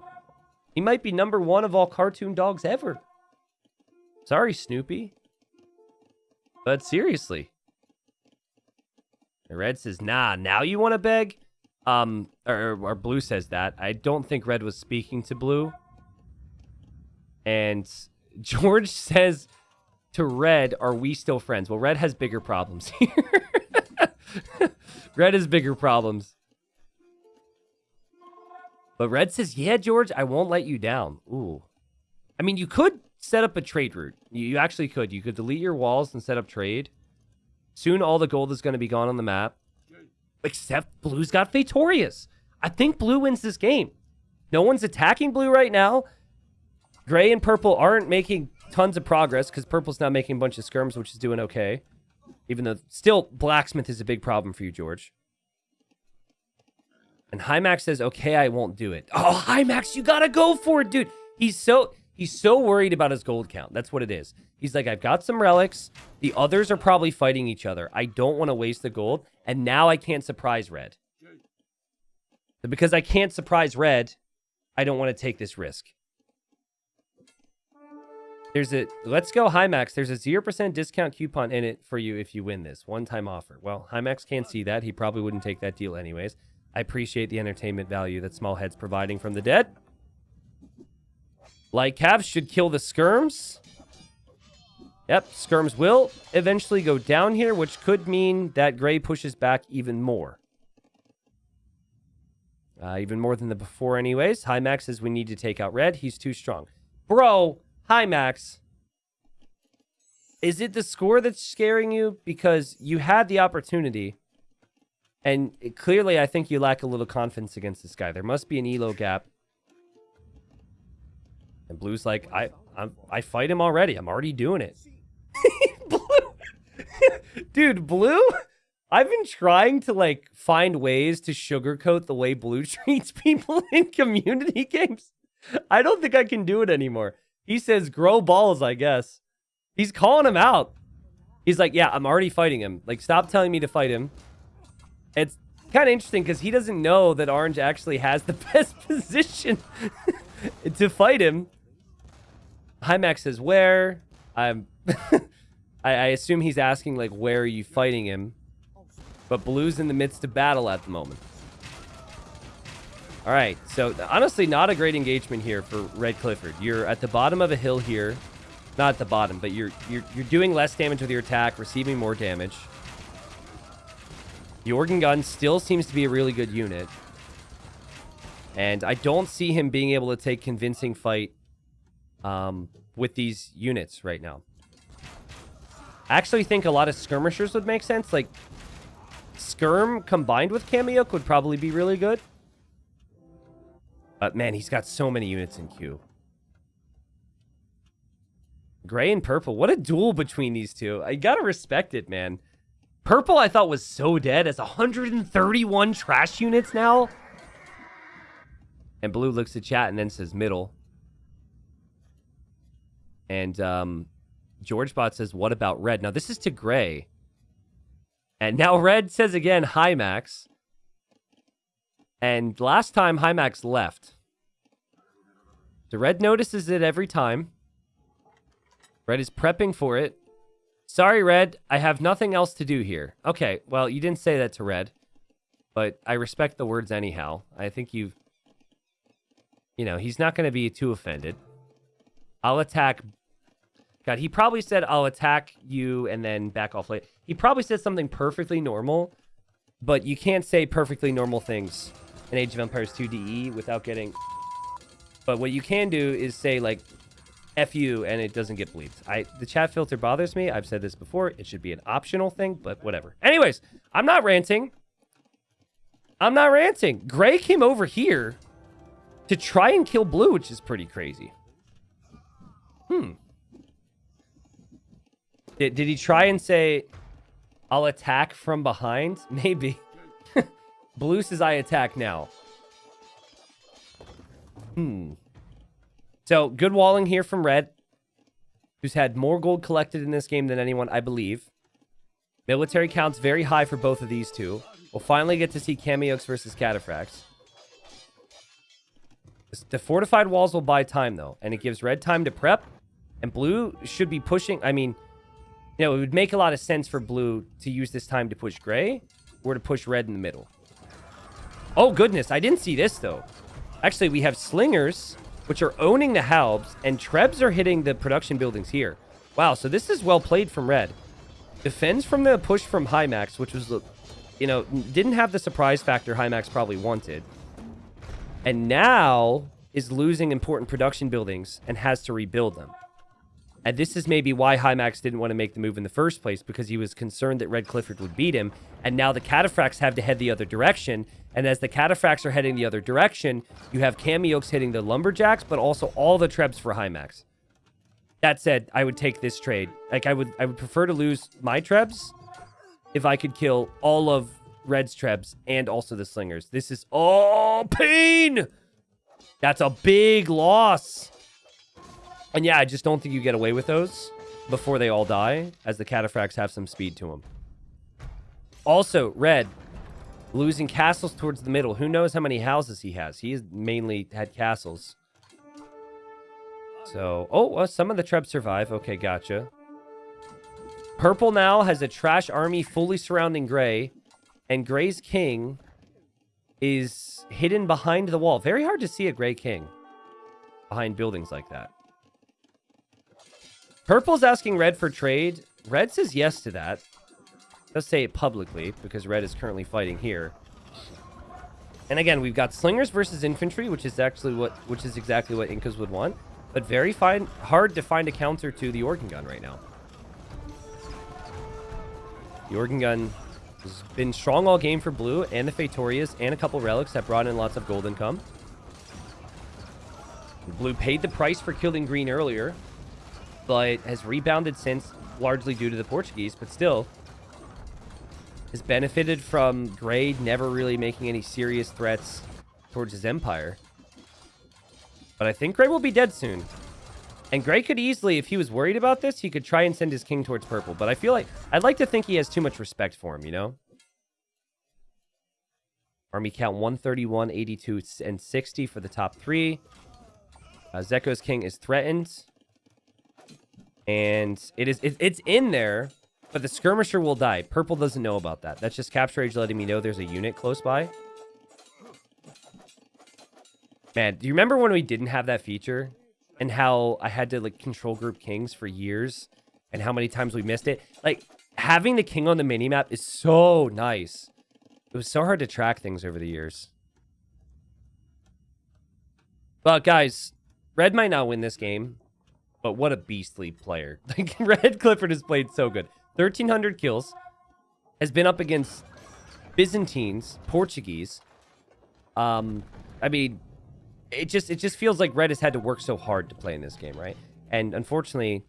He might be number one of all cartoon dogs ever. Sorry, Snoopy. But seriously. Red says, nah, now you want to beg? Um, or, or Blue says that. I don't think Red was speaking to Blue. And George says to Red, are we still friends? Well, Red has bigger problems here. Red has bigger problems. But Red says, yeah, George, I won't let you down. Ooh. I mean, you could set up a trade route. You actually could. You could delete your walls and set up trade. Soon all the gold is going to be gone on the map. Except Blue's got Feitorias. I think Blue wins this game. No one's attacking Blue right now. Gray and Purple aren't making tons of progress because Purple's now making a bunch of skirms, which is doing okay. Even though still Blacksmith is a big problem for you, George. And Hymax says, okay, I won't do it. Oh, Hymax, you gotta go for it, dude. He's so he's so worried about his gold count. That's what it is. He's like, I've got some relics. The others are probably fighting each other. I don't want to waste the gold. And now I can't surprise red. So because I can't surprise red, I don't want to take this risk. There's a let's go Hymax. There's a 0% discount coupon in it for you if you win this. One time offer. Well, Hymax can't see that. He probably wouldn't take that deal anyways. I appreciate the entertainment value that Smallhead's providing from the dead. Light Cavs should kill the Skirms. Yep, Skirms will eventually go down here, which could mean that Gray pushes back even more. Uh, even more than the before anyways. Hymax says we need to take out Red. He's too strong. Bro, Hi, Max. Is it the score that's scaring you? Because you had the opportunity, and clearly I think you lack a little confidence against this guy. There must be an elo gap. And Blue's like, I, I'm, I fight him already. I'm already doing it. Blue, dude, Blue. I've been trying to like find ways to sugarcoat the way Blue treats people in community games. I don't think I can do it anymore. He says, grow balls, I guess. He's calling him out. He's like, yeah, I'm already fighting him. Like, stop telling me to fight him. It's kind of interesting because he doesn't know that Orange actually has the best position to fight him. Hymax says, where? I'm... I, I assume he's asking, like, where are you fighting him? But Blue's in the midst of battle at the moment. All right, so honestly, not a great engagement here for Red Clifford. You're at the bottom of a hill here. Not at the bottom, but you're you're you're doing less damage with your attack, receiving more damage. The organ gun still seems to be a really good unit. And I don't see him being able to take convincing fight um, with these units right now. I actually think a lot of skirmishers would make sense. Like, skirm combined with cameo would probably be really good. But man, he's got so many units in queue. Gray and purple. What a duel between these two. I gotta respect it, man. Purple I thought was so dead as 131 trash units now. And blue looks at chat and then says middle. And um, GeorgeBot says, what about red? Now this is to gray. And now red says again, hi Max. And last time Hymax left. The red notices it every time. Red is prepping for it. Sorry, Red. I have nothing else to do here. Okay, well, you didn't say that to Red. But I respect the words anyhow. I think you've... You know, he's not going to be too offended. I'll attack... God, he probably said, I'll attack you and then back off late. He probably said something perfectly normal. But you can't say perfectly normal things in Age of Empires 2 DE without getting... But what you can do is say, like, F you, and it doesn't get bleeped. I The chat filter bothers me. I've said this before. It should be an optional thing, but whatever. Anyways, I'm not ranting. I'm not ranting. Gray came over here to try and kill blue, which is pretty crazy. Hmm. Did, did he try and say, I'll attack from behind? Maybe. Blue says I attack now. Hmm. So, good walling here from Red, who's had more gold collected in this game than anyone, I believe. Military counts very high for both of these two. We'll finally get to see Kamayuks versus Cataphracts. The fortified walls will buy time, though, and it gives Red time to prep, and Blue should be pushing... I mean, you know, it would make a lot of sense for Blue to use this time to push Gray, or to push Red in the middle. Oh, goodness, I didn't see this, though. Actually, we have Slingers which are owning the Halbs, and Trebs are hitting the production buildings here. Wow, so this is well played from Red. Defends from the push from Hymax, which was, you know, didn't have the surprise factor Hymax probably wanted. And now is losing important production buildings and has to rebuild them. And this is maybe why Hymax didn't want to make the move in the first place, because he was concerned that Red Clifford would beat him. And now the Cataphracts have to head the other direction. And as the Cataphracts are heading the other direction, you have Kamayuks hitting the Lumberjacks, but also all the Trebs for Hymax. That said, I would take this trade. Like, I would I would prefer to lose my Trebs if I could kill all of Red's Trebs and also the Slingers. This is all pain! That's a big loss. And yeah, I just don't think you get away with those before they all die, as the Cataphracts have some speed to them. Also, Red, losing castles towards the middle. Who knows how many houses he has? He has mainly had castles. So, oh, well, some of the Trebs survive. Okay, gotcha. Purple now has a trash army fully surrounding Gray. And Gray's king is hidden behind the wall. Very hard to see a Gray king behind buildings like that. Purple's asking Red for trade. Red says yes to that. Let's say it publicly, because Red is currently fighting here. And again, we've got Slingers versus Infantry, which is actually what, which is exactly what Incas would want. But very fine, hard to find a counter to the Organ Gun right now. The Organ Gun has been strong all game for Blue, and the Feitorias, and a couple Relics that brought in lots of gold income. Blue paid the price for killing Green earlier, but has rebounded since, largely due to the Portuguese, but still has benefited from Gray never really making any serious threats towards his empire. But I think Gray will be dead soon. And Gray could easily, if he was worried about this, he could try and send his king towards purple. But I feel like, I'd like to think he has too much respect for him, you know? Army count 131, 82, and 60 for the top three. Uh, Zeko's king is threatened. And it is it, it's in there, but the skirmisher will die. Purple doesn't know about that. That's just CaptureAge letting me know there's a unit close by. Man, do you remember when we didn't have that feature? And how I had to like control group kings for years? And how many times we missed it? Like, having the king on the minimap is so nice. It was so hard to track things over the years. But guys, Red might not win this game. But what a beastly player. Like, Red Clifford has played so good. 1,300 kills. Has been up against Byzantines, Portuguese. Um, I mean, it just it just feels like Red has had to work so hard to play in this game, right? And unfortunately,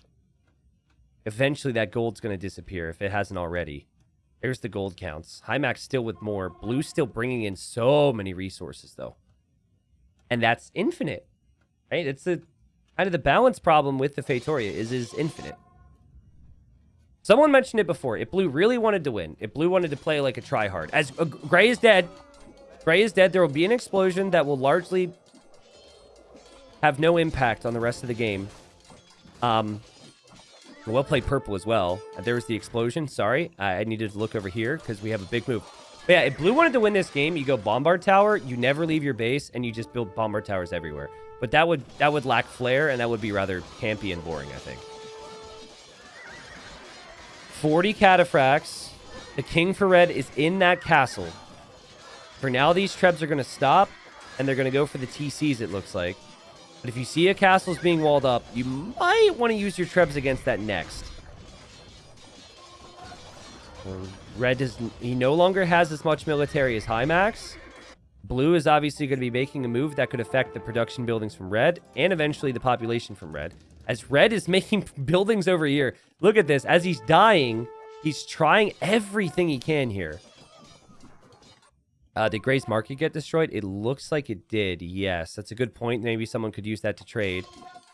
eventually that gold's going to disappear if it hasn't already. There's the gold counts. Hymax still with more. Blue still bringing in so many resources, though. And that's infinite, right? It's the kind of the balance problem with the Feitoria is is infinite. Someone mentioned it before. If Blue really wanted to win, if Blue wanted to play like a tryhard, as uh, Gray is dead, Gray is dead. There will be an explosion that will largely have no impact on the rest of the game. Um, well played purple as well. Uh, There was the explosion. Sorry. I, I needed to look over here because we have a big move. But yeah, if blue wanted to win this game, you go bombard tower, you never leave your base, and you just build bombard towers everywhere. But that would that would lack flair, and that would be rather campy and boring, I think. 40 cataphracts. The king for red is in that castle. For now, these trebs are going to stop, and they're going to go for the TCs, it looks like. But if you see a castle's being walled up, you might want to use your trebs against that next. Red does he no longer has as much military as Hymax. Blue is obviously going to be making a move that could affect the production buildings from Red and eventually the population from Red. As Red is making buildings over here. Look at this. As he's dying, he's trying everything he can here. Uh, did Gray's market get destroyed? It looks like it did. Yes, that's a good point. Maybe someone could use that to trade.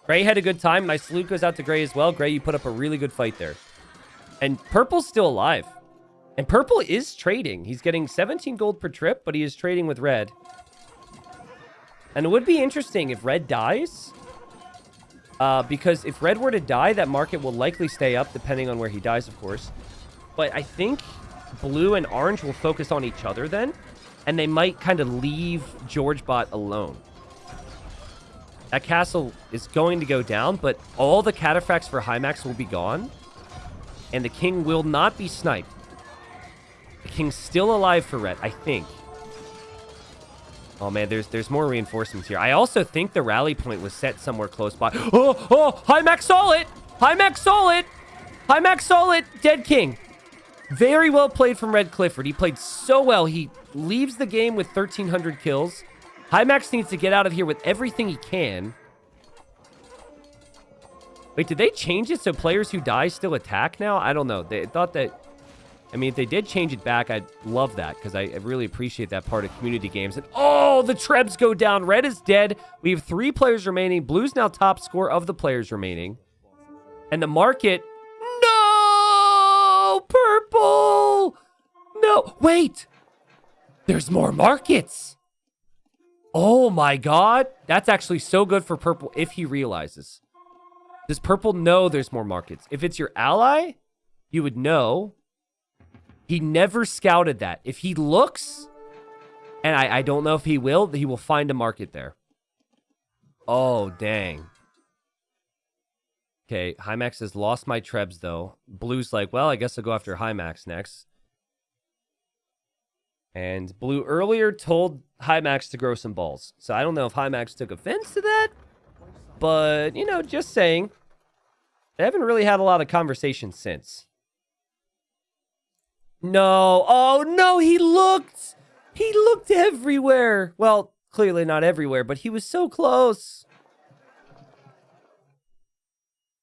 Gray had a good time. My salute goes out to Gray as well. Gray, you put up a really good fight there. And Purple's still alive. And Purple is trading. He's getting 17 gold per trip, but he is trading with Red. And it would be interesting if Red dies. Uh, because if Red were to die, that market will likely stay up, depending on where he dies, of course. But I think Blue and Orange will focus on each other then. And they might kind of leave George Bot alone. That castle is going to go down, but all the cataphracts for Hymax will be gone. And the king will not be sniped. King's still alive for Red, I think. Oh man, there's there's more reinforcements here. I also think the rally point was set somewhere close by. Oh, oh, Hymax saw it! Hymax saw it! Hymax saw it! Dead king. Very well played from Red Clifford. He played so well. He leaves the game with 1,300 kills. Hymax needs to get out of here with everything he can. Wait, did they change it so players who die still attack now? I don't know. They thought that... I mean, if they did change it back, I'd love that because I, really appreciate that part of community games. And oh, the Trebs go down. Red is dead. We have three players remaining. Blue's now top score of the players remaining. And the market... No! Purple! No, wait! There's more markets! Oh my god. That's actually so good for Purple if he realizes. Does Purple know there's more markets? If it's your ally, you would know. He never scouted that. If he looks, and I, I don't know if he will, he will find a market there. Oh, dang. Okay, Hymax has lost my Trebs, though. Blue's like, well, I guess I'll go after Hymax next. And Blue earlier told Hymax to grow some balls. So I don't know if Hymax took offense to that. But, you know, just saying. They haven't really had a lot of conversation since. No. Oh, no, he looked. He looked everywhere. Well, clearly not everywhere, but he was so close.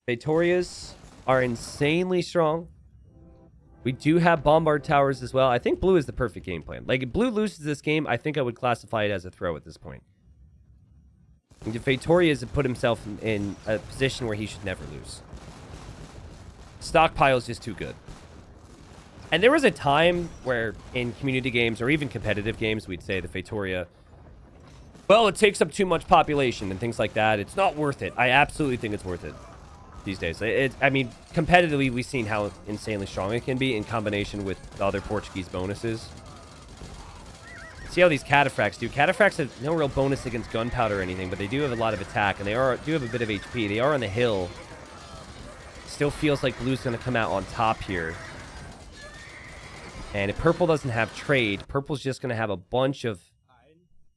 Feitorias are insanely strong. We do have Bombard Towers as well. I think Blue is the perfect game plan. Like, if Blue loses this game, I think I would classify it as a throw at this point. And put himself in, in a position where he should never lose. Stockpile is just too good. And there was a time where in community games or even competitive games, we'd say the Feitoria, well, it takes up too much population and things like that. It's not worth it. I absolutely think it's worth it these days. It, I mean, competitively, we've seen how insanely strong it can be in combination with the other Portuguese bonuses. See how these cataphracts do. Cataphracts have no real bonus against gunpowder or anything, but they do have a lot of attack, and they are do have a bit of HP. They are on the hill. Still feels like blue's going to come out on top here. And if purple doesn't have trade, purple's just going to have a bunch of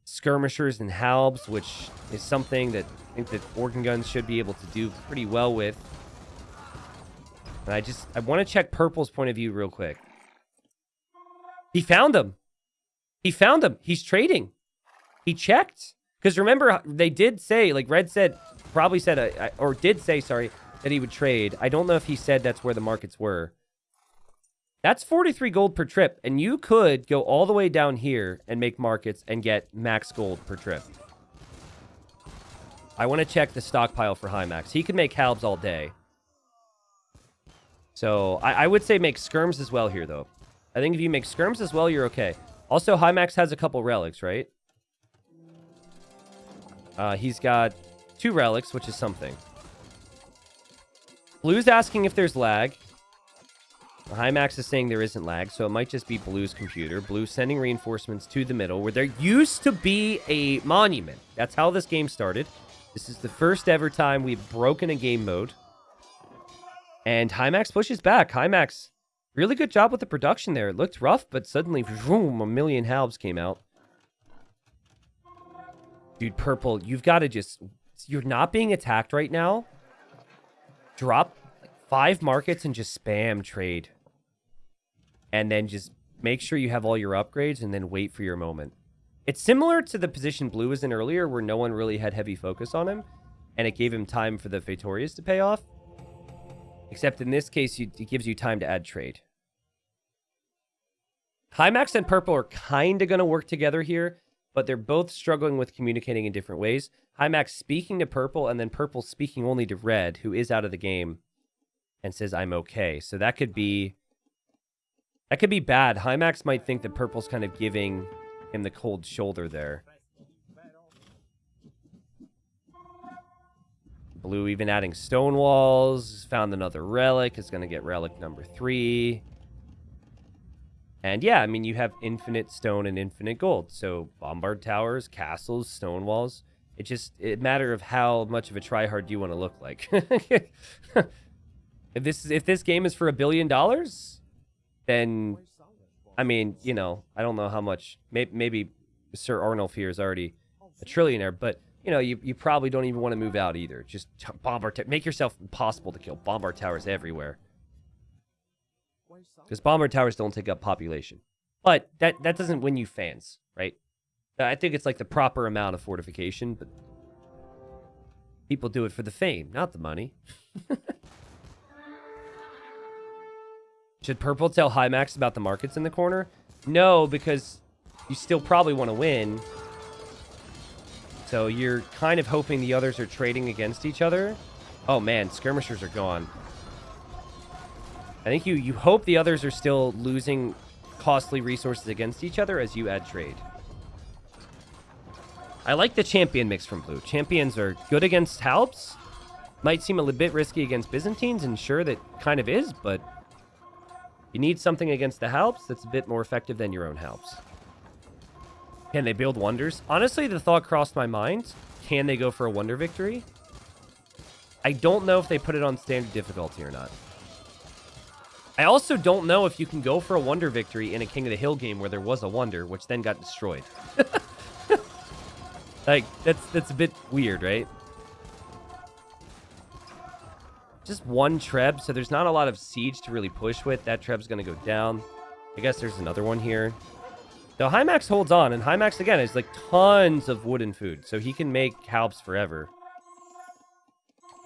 skirmishers and halbs, which is something that I think that organ guns should be able to do pretty well with. And I just, I want to check purple's point of view real quick. He found him. He found him. He's trading. He checked. Because remember, they did say, like Red said, probably said, uh, or did say, sorry, that he would trade. I don't know if he said that's where the markets were. That's 43 gold per trip, and you could go all the way down here and make markets and get max gold per trip. I want to check the stockpile for Hymax. He could make halbs all day. So I, I would say make skirms as well here, though. I think if you make skirms as well, you're okay. Also, Hymax has a couple relics, right? Uh, he's got two relics, which is something. Blue's asking if there's lag. Hymax is saying there isn't lag, so it might just be Blue's computer. Blue sending reinforcements to the middle, where there used to be a monument. That's how this game started. This is the first ever time we've broken a game mode. And Hymax pushes back. Hymax, really good job with the production there. It looked rough, but suddenly, vroom, a million halbs came out. Dude, Purple, you've got to just... You're not being attacked right now. Drop five markets and just spam trade. And then just make sure you have all your upgrades and then wait for your moment. It's similar to the position Blue was in earlier where no one really had heavy focus on him. And it gave him time for the Feitorias to pay off. Except in this case, it gives you time to add trade. Hymax and Purple are kind of going to work together here, but they're both struggling with communicating in different ways. Hymax speaking to Purple, and then Purple speaking only to Red, who is out of the game, and says, I'm okay. So that could be... That could be bad. Hymax might think that Purple's kind of giving him the cold shoulder there. Blue even adding stone walls. Found another relic. Is going to get relic number three. And yeah, I mean, you have infinite stone and infinite gold. So bombard towers, castles, stone walls. It just, it matter of how much of a tryhard you want to look like. if this if this game is for a billion dollars, then, I mean, you know, I don't know how much, maybe, maybe Sir Arnulf here is already a trillionaire, but you know, you, you probably don't even want to move out either. Just bomb our make yourself impossible to kill. Bombard towers everywhere. Because bombard towers don't take up population. But that, that doesn't win you fans, right? I think it's like the proper amount of fortification, but people do it for the fame, not the money. Should Purple tell Hymax about the markets in the corner? No, because you still probably want to win. So you're kind of hoping the others are trading against each other. Oh man, skirmishers are gone. I think you, you hope the others are still losing costly resources against each other as you add trade. I like the champion mix from blue. Champions are good against Halbs. Might seem a little bit risky against Byzantines, and sure, that kind of is, but you need something against the Halbs that's a bit more effective than your own Halbs. Can they build wonders? Honestly, the thought crossed my mind. Can they go for a wonder victory? I don't know if they put it on standard difficulty or not. I also don't know if you can go for a wonder victory in a King of the Hill game where there was a wonder, which then got destroyed. like, that's that's a bit weird, right? Just one Treb, so there's not a lot of siege to really push with. That Treb's going to go down. I guess there's another one here. Though Hymax holds on, and Hymax, again, is like tons of wooden food, so he can make Halbs forever.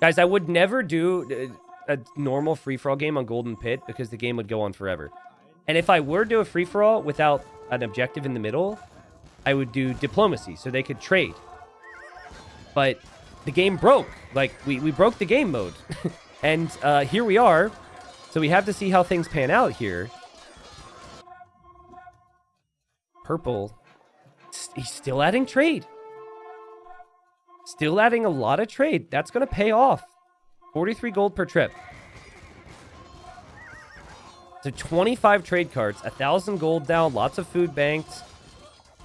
Guys, I would never do uh, a normal free-for-all game on Golden Pit because the game would go on forever. And if I were to do a free-for-all without an objective in the middle, I would do diplomacy so they could trade. But the game broke. Like, we, we broke the game mode. and uh, here we are. So we have to see how things pan out here. purple. He's still adding trade. Still adding a lot of trade. That's going to pay off. 43 gold per trip. So 25 trade carts, 1,000 gold down, lots of food banked.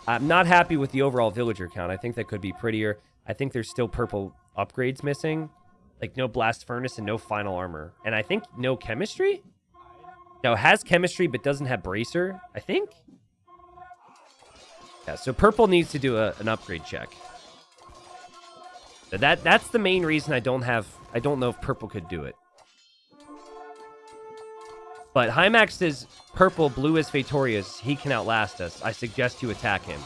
I'm not happy with the overall villager count. I think that could be prettier. I think there's still purple upgrades missing. Like no blast furnace and no final armor. And I think no chemistry? No, has chemistry but doesn't have bracer, I think? Yeah, so purple needs to do a, an upgrade check. That that's the main reason I don't have I don't know if purple could do it. But Hymax is purple, blue is Feitorias. He can outlast us. I suggest you attack him.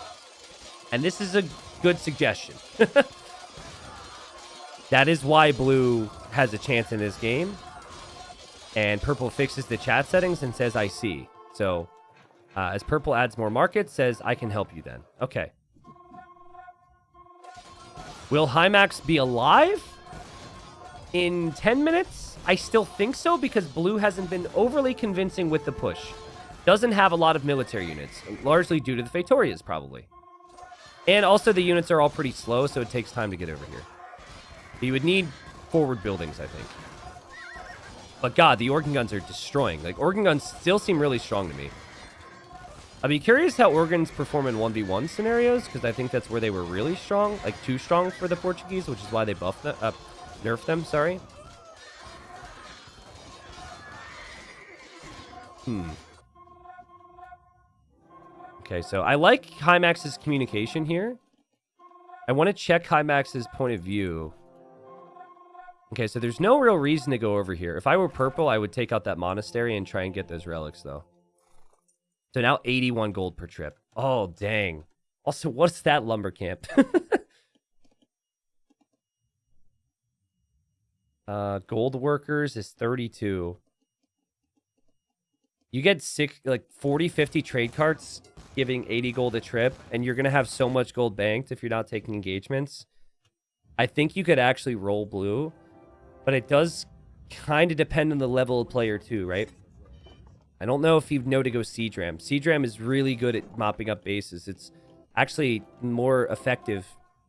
And this is a good suggestion. that is why blue has a chance in this game. And purple fixes the chat settings and says, I see. So uh, as purple adds more markets, says, I can help you then. Okay. Will Hymax be alive in 10 minutes? I still think so because blue hasn't been overly convincing with the push. Doesn't have a lot of military units, largely due to the Feitorias, probably. And also the units are all pretty slow, so it takes time to get over here. You would need forward buildings, I think. But God, the organ guns are destroying. Like, organ guns still seem really strong to me. I'd be curious how organs perform in 1v1 scenarios, because I think that's where they were really strong. Like, too strong for the Portuguese, which is why they buffed them, uh, nerfed them, sorry. Hmm. Okay, so I like Hymax's communication here. I want to check Hymax's point of view. Okay, so there's no real reason to go over here. If I were purple, I would take out that monastery and try and get those relics, though. So now 81 gold per trip. Oh, dang. Also, what's that lumber camp? uh, gold workers is 32. You get six, like 40, 50 trade carts giving 80 gold a trip, and you're going to have so much gold banked if you're not taking engagements. I think you could actually roll blue, but it does kind of depend on the level of player too, right? I don't know if you know to go Siege Ram. Siege Ram is really good at mopping up bases. It's actually more effective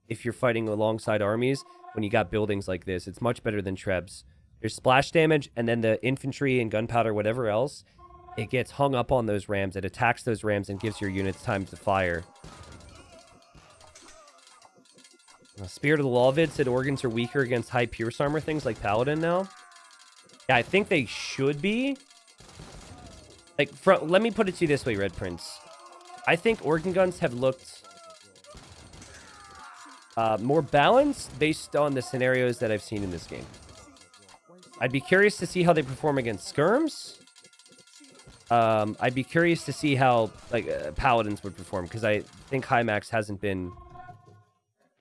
if you're fighting alongside armies when you got buildings like this. It's much better than Trebs. There's splash damage, and then the infantry and gunpowder, whatever else, it gets hung up on those rams. It attacks those rams and gives your units time to fire. Spirit of the Lawvid said organs are weaker against high pierce armor things like Paladin now. Yeah, I think they should be. Like, from, let me put it to you this way, Red Prince. I think organ guns have looked uh, more balanced based on the scenarios that I've seen in this game. I'd be curious to see how they perform against skirms. Um, I'd be curious to see how like uh, paladins would perform because I think Hymax hasn't been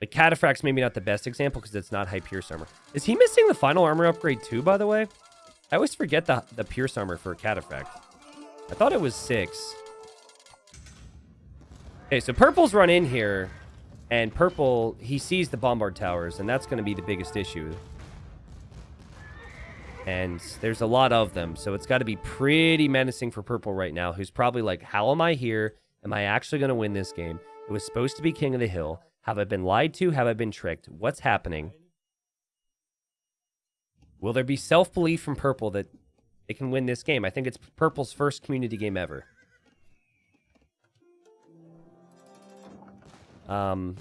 like Cataphract's maybe not the best example because it's not high pierce armor. Is he missing the final armor upgrade too? By the way, I always forget the the pierce armor for Cataphract. I thought it was six. Okay, so purple's run in here, and purple he sees the bombard towers, and that's going to be the biggest issue and there's a lot of them. So it's got to be pretty menacing for Purple right now, who's probably like, how am I here? Am I actually going to win this game? It was supposed to be King of the Hill. Have I been lied to? Have I been tricked? What's happening? Will there be self-belief from Purple that they can win this game? I think it's Purple's first community game ever. Um,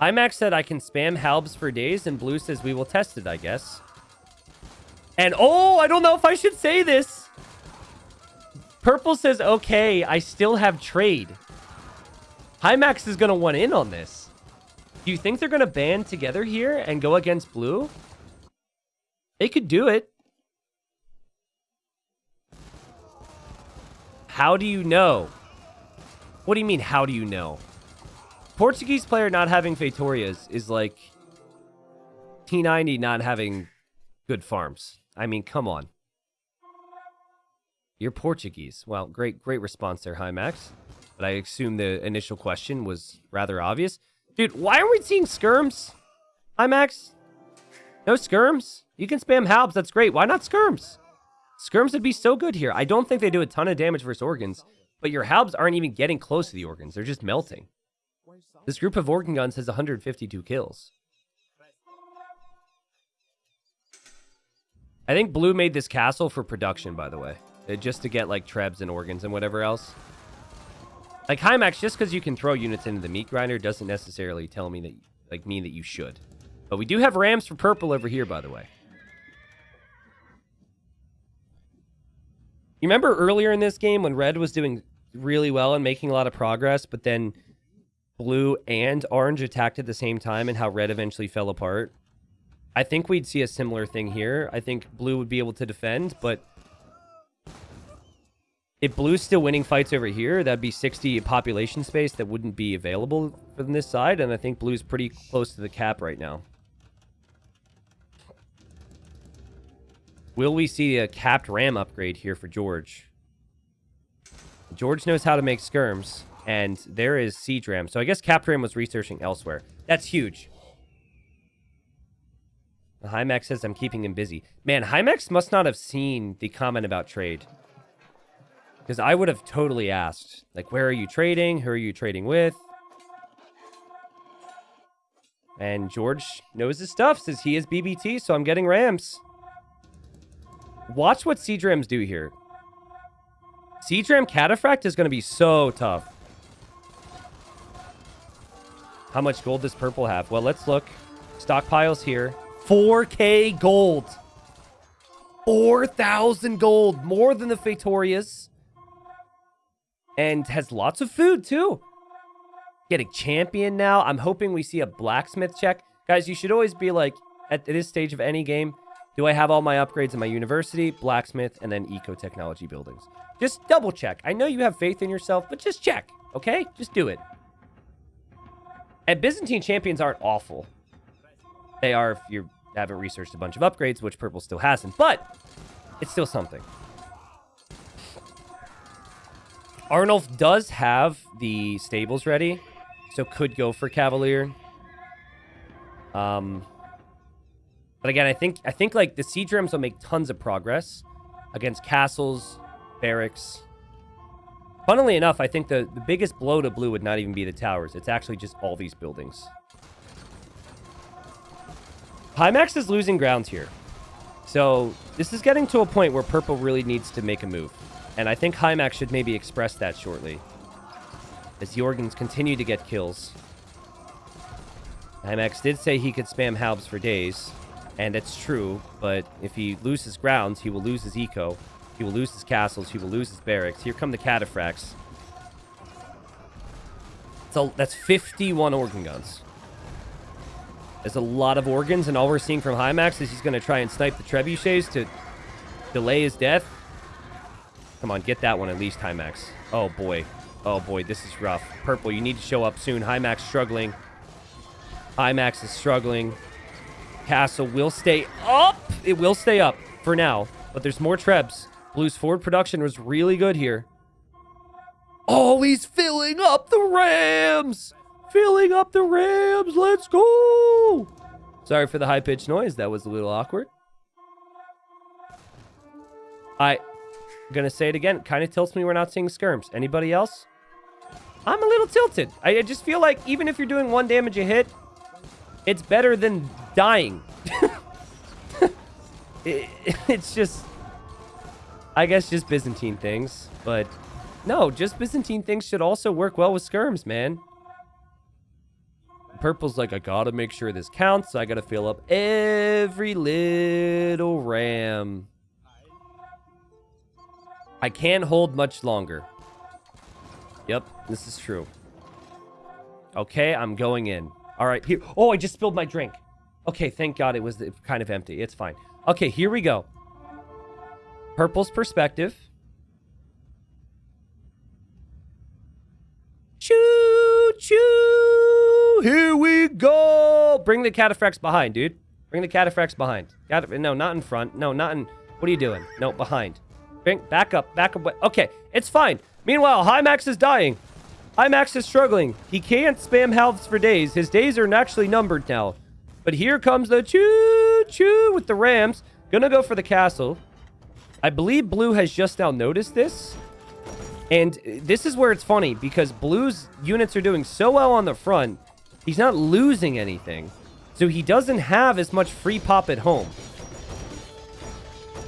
Hymax said I can spam halbs for days, and Blue says we will test it, I guess. And oh, I don't know if I should say this. Purple says, okay, I still have trade. Hymax is going to want in on this. Do you think they're going to band together here and go against blue? They could do it. How do you know? What do you mean, how do you know? Portuguese player not having Feitorias is like T90 not having good farms. I mean, come on. You're Portuguese. Well, great, great response there, Hymax. But I assume the initial question was rather obvious. Dude, why are we seeing skirms? Hymax? No skirms? You can spam halbs, that's great. Why not skirms? Skirms would be so good here. I don't think they do a ton of damage versus organs, but your halbs aren't even getting close to the organs. They're just melting. This group of organ guns has 152 kills. I think Blue made this castle for production, by the way. Just to get, like, trebs and organs and whatever else. Like, Hymax, just because you can throw units into the meat grinder doesn't necessarily tell me that, like, mean that you should. But we do have rams for purple over here, by the way. You remember earlier in this game when red was doing really well and making a lot of progress, but then blue and orange attacked at the same time and how red eventually fell apart? I think we'd see a similar thing here. I think blue would be able to defend, but if blue's still winning fights over here, that'd be 60 population space that wouldn't be available from this side, and I think blue's pretty close to the cap right now. Will we see a capped ram upgrade here for George? George knows how to make skirms, and there is siege ram. So I guess capped ram was researching elsewhere. That's huge. Hymax says I'm keeping him busy. Man, Hymax must not have seen the comment about trade. Because I would have totally asked, like, where are you trading? Who are you trading with? And George knows his stuff, says he is BBT, so I'm getting Rams. Watch what Siege Rams do here. Siege Ram Cataphract is going to be so tough. How much gold does purple have? Well, let's look. Stockpiles here. 4k gold. 4,000 gold. More than the Feitorias. And has lots of food, too. Getting champion now. I'm hoping we see a blacksmith check. Guys, you should always be like, at this stage of any game, do I have all my upgrades in my university, blacksmith, and then eco-technology buildings? Just double check. I know you have faith in yourself, but just check, okay? Just do it. And Byzantine champions aren't awful. They are if you haven't researched a bunch of upgrades, which purple still hasn't, but it's still something. Arnulf does have the stables ready, so could go for Cavalier. Um, but again, I think I think like the siege rams will make tons of progress against castles, barracks. Funnily enough, I think the, the biggest blow to blue would not even be the towers. It's actually just all these buildings. Hymax is losing ground here. So this is getting to a point where purple really needs to make a move. And I think Hymax should maybe express that shortly. As Jorgens continue to get kills. Hymax did say he could spam halbs for days. And it's true, but if he loses grounds, he will lose his eco. He will lose his castles. He will lose his barracks. Here come the cataphracts. So that's 51 organ guns. There's a lot of organs, and all we're seeing from Hymax is he's going to try and snipe the trebuchets to delay his death. Come on, get that one at least, Hymax. Oh, boy. Oh, boy, this is rough. Purple, you need to show up soon. Hymax struggling. Hymax is struggling. Castle will stay up. It will stay up for now. But there's more trebs. Blue's forward production was really good here. Oh, he's filling up the Rams. Filling up the Rams. Let's go. Sorry for the high-pitched noise. That was a little awkward. I, to say it again. Kind of tilts me we're not seeing skirms. Anybody else? I'm a little tilted. I, I just feel like even if you're doing one damage a hit, it's better than dying. it, it's just, I guess, just Byzantine things. But no, just Byzantine things should also work well with skirms, man. Purple's like, I gotta make sure this counts. I gotta fill up every little ram. I can't hold much longer. Yep, this is true. Okay, I'm going in. All right, here. Oh, I just spilled my drink. Okay, thank God it was kind of empty. It's fine. Okay, here we go. Purple's perspective. Choo, choo. Here we go. Bring the cataphracts behind, dude. Bring the cataphracts behind. No, not in front. No, not in... What are you doing? No, behind. Back up. Back up. Okay, it's fine. Meanwhile, Hymax is dying. Hymax is struggling. He can't spam halbs for days. His days are actually numbered now. But here comes the choo-choo with the Rams. Gonna go for the castle. I believe Blue has just now noticed this. And this is where it's funny, because Blue's units are doing so well on the front, he's not losing anything. So he doesn't have as much free pop at home.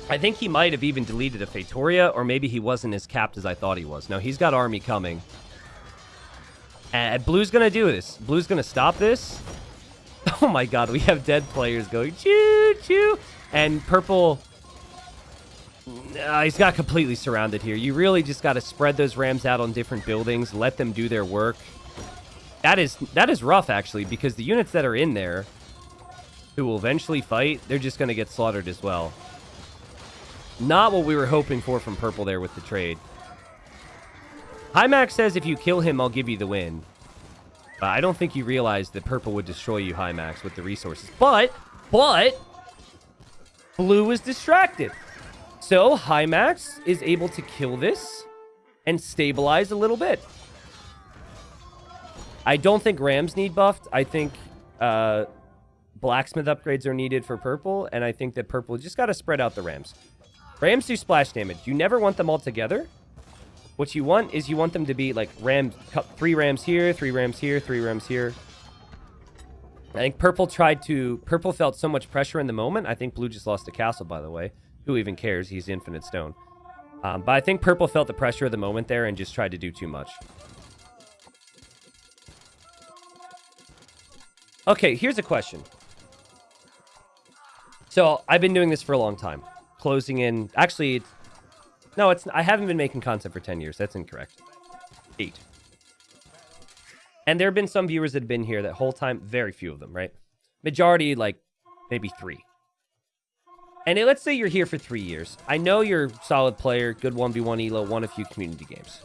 I think he might have even deleted a Feitoria, or maybe he wasn't as capped as I thought he was. No, he's got army coming. And Blue's to do this. Blue's to stop this. Oh my god, we have dead players going choo-choo. And Purple... Uh, he's got completely surrounded here. You really just got to spread those Rams out on different buildings. Let them do their work. That is that is rough, actually, because the units that are in there who will eventually fight, they're just to get slaughtered as well. Not what we were hoping for from Purple there with the trade. Hymax says if you kill him, I'll give you the win. Uh, I don't think you realized that Purple would destroy you, Hymax, with the resources. But, but, Blue is distracted. So, Hymax is able to kill this and stabilize a little bit. I don't think Rams need buffed. I think uh, Blacksmith upgrades are needed for Purple, and I think that Purple just got to spread out the Rams. Rams do splash damage. You never want them all together. What you want is you want them to be like rams, three rams here, three rams here, three rams here. I think purple tried to. Purple felt so much pressure in the moment. I think blue just lost a castle, by the way. Who even cares? He's infinite stone. Um, but I think purple felt the pressure of the moment there and just tried to do too much. Okay, here's a question. So I've been doing this for a long time. Closing in. Actually, it's, no, it's. I haven't been making content for 10 years. That's incorrect. Eight. And there have been some viewers that have been here that whole time. Very few of them, right? Majority, like, maybe three. And let's say you're here for three years. I know you're a solid player, good 1v1 elo, won a few community games.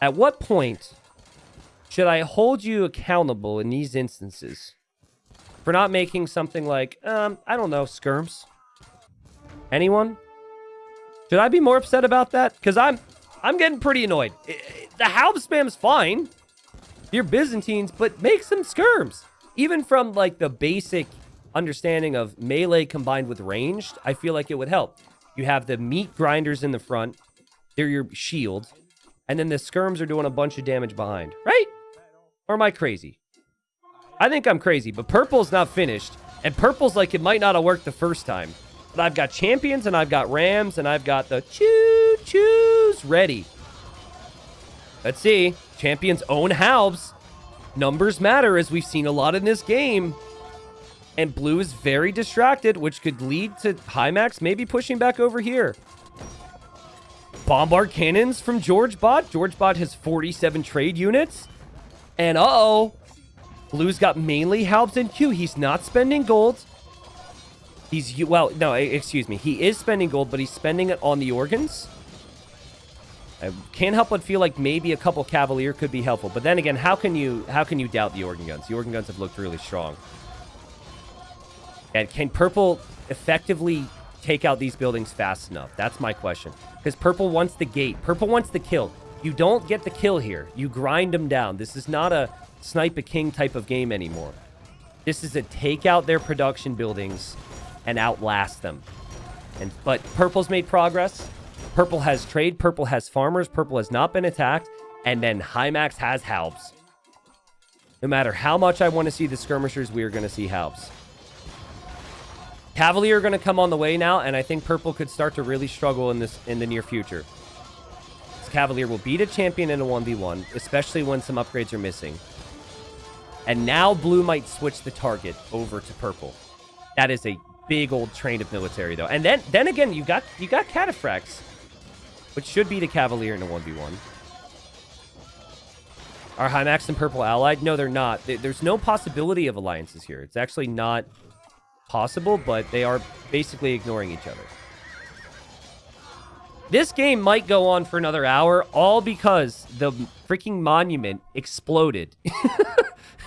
At what point should I hold you accountable in these instances for not making something like, um, I don't know, skirms? Anyone? Should I be more upset about that? Because I'm, I'm getting pretty annoyed. The halb spam's fine. You're Byzantines, but make some skirms. Even from like the basic understanding of melee combined with ranged, I feel like it would help. You have the meat grinders in the front. They're your shield. And then the skirms are doing a bunch of damage behind, right? Or am I crazy? I think I'm crazy, but purple's not finished. And purple's like it might not have worked the first time. But I've got champions and I've got rams and I've got the choo-choos ready. Let's see. Champions own halbs. Numbers matter as we've seen a lot in this game. And blue is very distracted, which could lead to Hymax maybe pushing back over here. Bombard cannons from George Bot. George Bot has 47 trade units. And uh-oh. Blue's got mainly Halbs and Q. He's not spending gold. He's, well, no, excuse me. He is spending gold, but he's spending it on the organs. I can't help but feel like maybe a couple Cavalier could be helpful. But then again, how can you how can you doubt the organ guns? The organ guns have looked really strong. And can Purple effectively take out these buildings fast enough? That's my question. Because Purple wants the gate. Purple wants the kill. You don't get the kill here. You grind them down. This is not a snipe a king type of game anymore. This is a take out their production buildings and outlast them. And But Purple's made progress. Purple has trade. Purple has farmers. Purple has not been attacked. And then Hymax has halbs. No matter how much I want to see the skirmishers, we are going to see halbs. Cavalier are going to come on the way now, and I think Purple could start to really struggle in this in the near future. This Cavalier will beat a champion in a 1v1, especially when some upgrades are missing. And now Blue might switch the target over to Purple. That is a big old train of military, though. And then then again, you got you got Cataphracts, which should be the Cavalier in a 1v1. Are Hymax and Purple allied? No, they're not. There's no possibility of alliances here. It's actually not possible, but they are basically ignoring each other. This game might go on for another hour, all because the freaking monument exploded.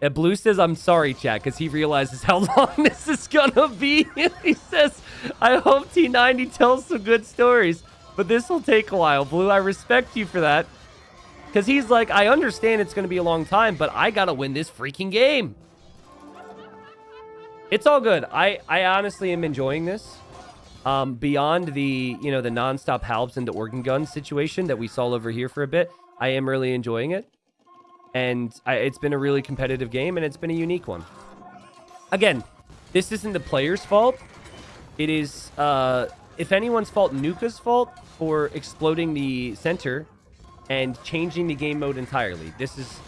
and Blue says, I'm sorry, chat, because he realizes how long this is gonna be. he says, I hope T90 tells some good stories, but this will take a while. Blue, I respect you for that. Because he's like, I understand it's going to be a long time, but I got to win this freaking game. It's all good. I, I honestly am enjoying this. Um, beyond the, you know, the nonstop halbs and the organ gun situation that we saw over here for a bit, I am really enjoying it. And I, it's been a really competitive game, and it's been a unique one. Again, this isn't the player's fault. It is, uh, if anyone's fault, Nuka's fault for exploding the center and changing the game mode entirely. This is...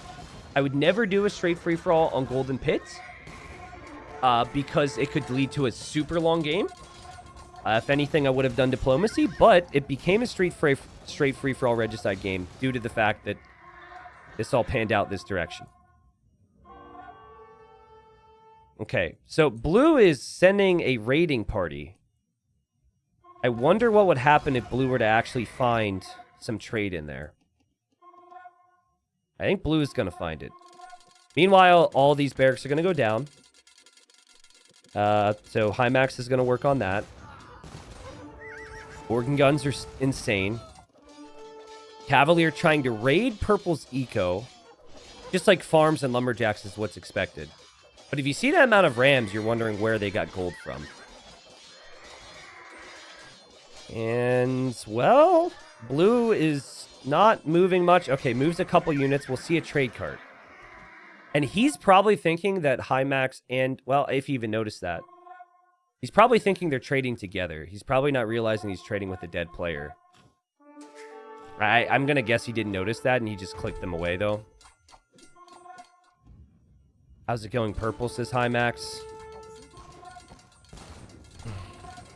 I would never do a straight free-for-all on Golden Pits uh, because it could lead to a super long game. Uh, if anything, I would have done diplomacy, but it became a straight free, straight free-for-all regicide game due to the fact that this all panned out this direction. Okay, so Blue is sending a raiding party. I wonder what would happen if Blue were to actually find some trade in there. I think Blue is going to find it. Meanwhile, all these barracks are going to go down. Uh, so Hymax is going to work on that. Organ guns are insane. Cavalier trying to raid Purple's eco. Just like farms and lumberjacks is what's expected. But if you see that amount of rams, you're wondering where they got gold from. And, well, blue is not moving much. Okay, moves a couple units. We'll see a trade cart. And he's probably thinking that Hymax and, well, if he even noticed that, he's probably thinking they're trading together. He's probably not realizing he's trading with a dead player. I, I'm going to guess he didn't notice that and he just clicked them away, though. How's it going, Purple, says Hymax.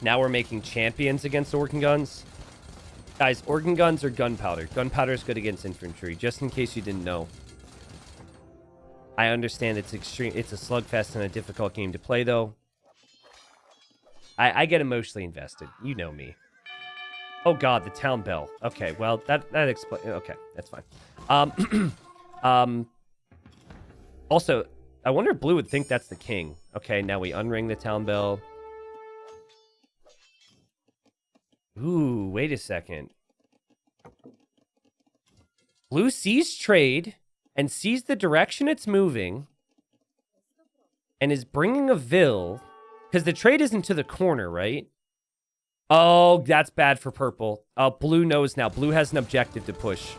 Now we're making champions against Organ Guns. Guys, Organ Guns are gunpowder. Gunpowder is good against infantry, just in case you didn't know. I understand it's extreme. It's a slugfest and a difficult game to play, though. I, I get emotionally invested. You know me. Oh God, the town bell. Okay, well that that explains. Okay, that's fine. Um, um. Also, I wonder if Blue would think that's the king. Okay, now we unring the town bell. Ooh, wait a second. Blue sees trade and sees the direction it's moving and is bringing a Vil because the trade isn't to the corner, right? Oh, that's bad for purple. Uh, blue knows now. Blue has an objective to push.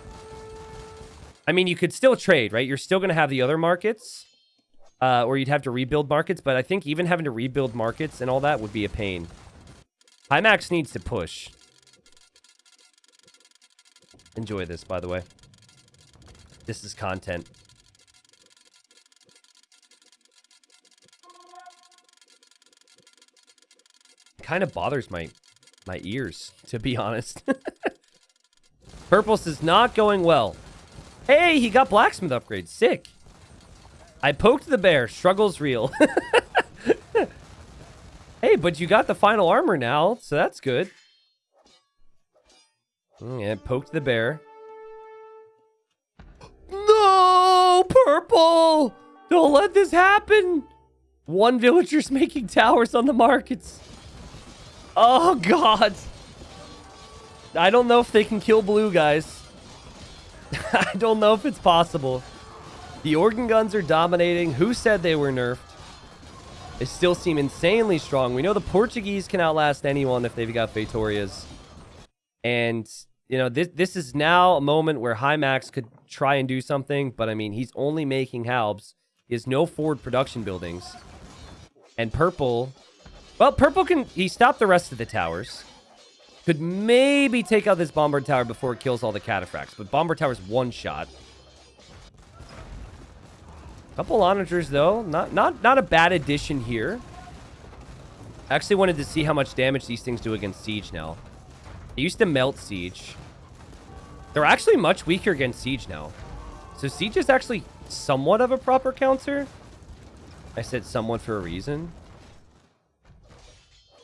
I mean, you could still trade, right? You're still going to have the other markets, uh, or you'd have to rebuild markets. But I think even having to rebuild markets and all that would be a pain. Hymax needs to push. Enjoy this, by the way. This is content. Kind of bothers my my ears, to be honest. Purple's is not going well. Hey, he got blacksmith upgrade. Sick. I poked the bear. Struggle's real. hey, but you got the final armor now, so that's good. Mm, yeah, poked the bear. No, purple! Don't let this happen. One villager's making towers on the markets. Oh, God. I don't know if they can kill blue, guys. I don't know if it's possible. The organ guns are dominating. Who said they were nerfed? They still seem insanely strong. We know the Portuguese can outlast anyone if they've got Feitorias. And, you know, this this is now a moment where Hymax could try and do something, but I mean, he's only making Halbs. He has no forward production buildings. And Purple well, Purple can... He stopped the rest of the towers. Could maybe take out this Bombard Tower before it kills all the Cataphracts. But Bombard Tower's one shot. Couple Onagers, though. Not, not, not a bad addition here. Actually wanted to see how much damage these things do against Siege now. They used to melt Siege. They're actually much weaker against Siege now. So Siege is actually somewhat of a proper counter. I said somewhat for a reason.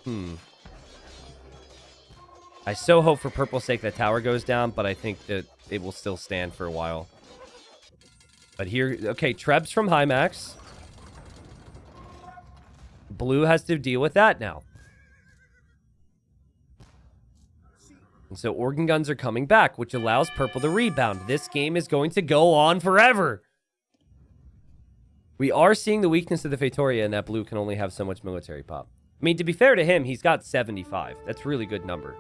Hmm. I so hope for purple's sake that tower goes down, but I think that it will still stand for a while. But here, okay, Trebs from Hymax. Blue has to deal with that now. And so organ guns are coming back, which allows purple to rebound. This game is going to go on forever. We are seeing the weakness of the Feitoria and that blue can only have so much military pop. I mean, to be fair to him, he's got 75. That's really good number.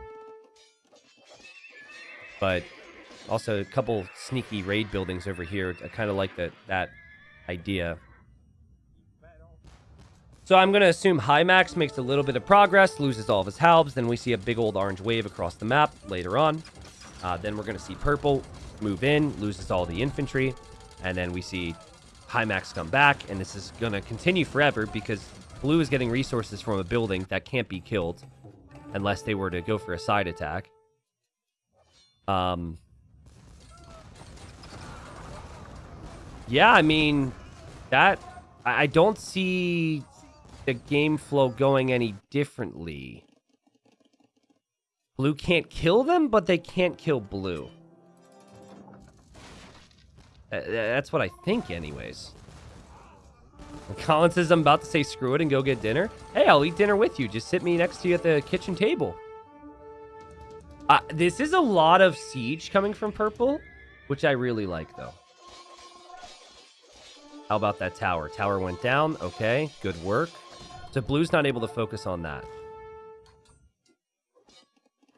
But also a couple sneaky raid buildings over here. I kind of like that that idea. So I'm going to assume Hymax makes a little bit of progress, loses all of his halbs. Then we see a big old orange wave across the map later on. Uh, then we're going to see Purple move in, loses all the infantry. And then we see Hymax come back. And this is going to continue forever because Blue is getting resources from a building that can't be killed unless they were to go for a side attack. Um, yeah, I mean, that... I don't see the game flow going any differently. Blue can't kill them, but they can't kill Blue. That's what I think anyways. Colin says I'm about to say screw it and go get dinner. Hey, I'll eat dinner with you. Just sit me next to you at the kitchen table. Uh, this is a lot of siege coming from purple, which I really like, though. How about that tower? Tower went down. Okay, good work. So blue's not able to focus on that.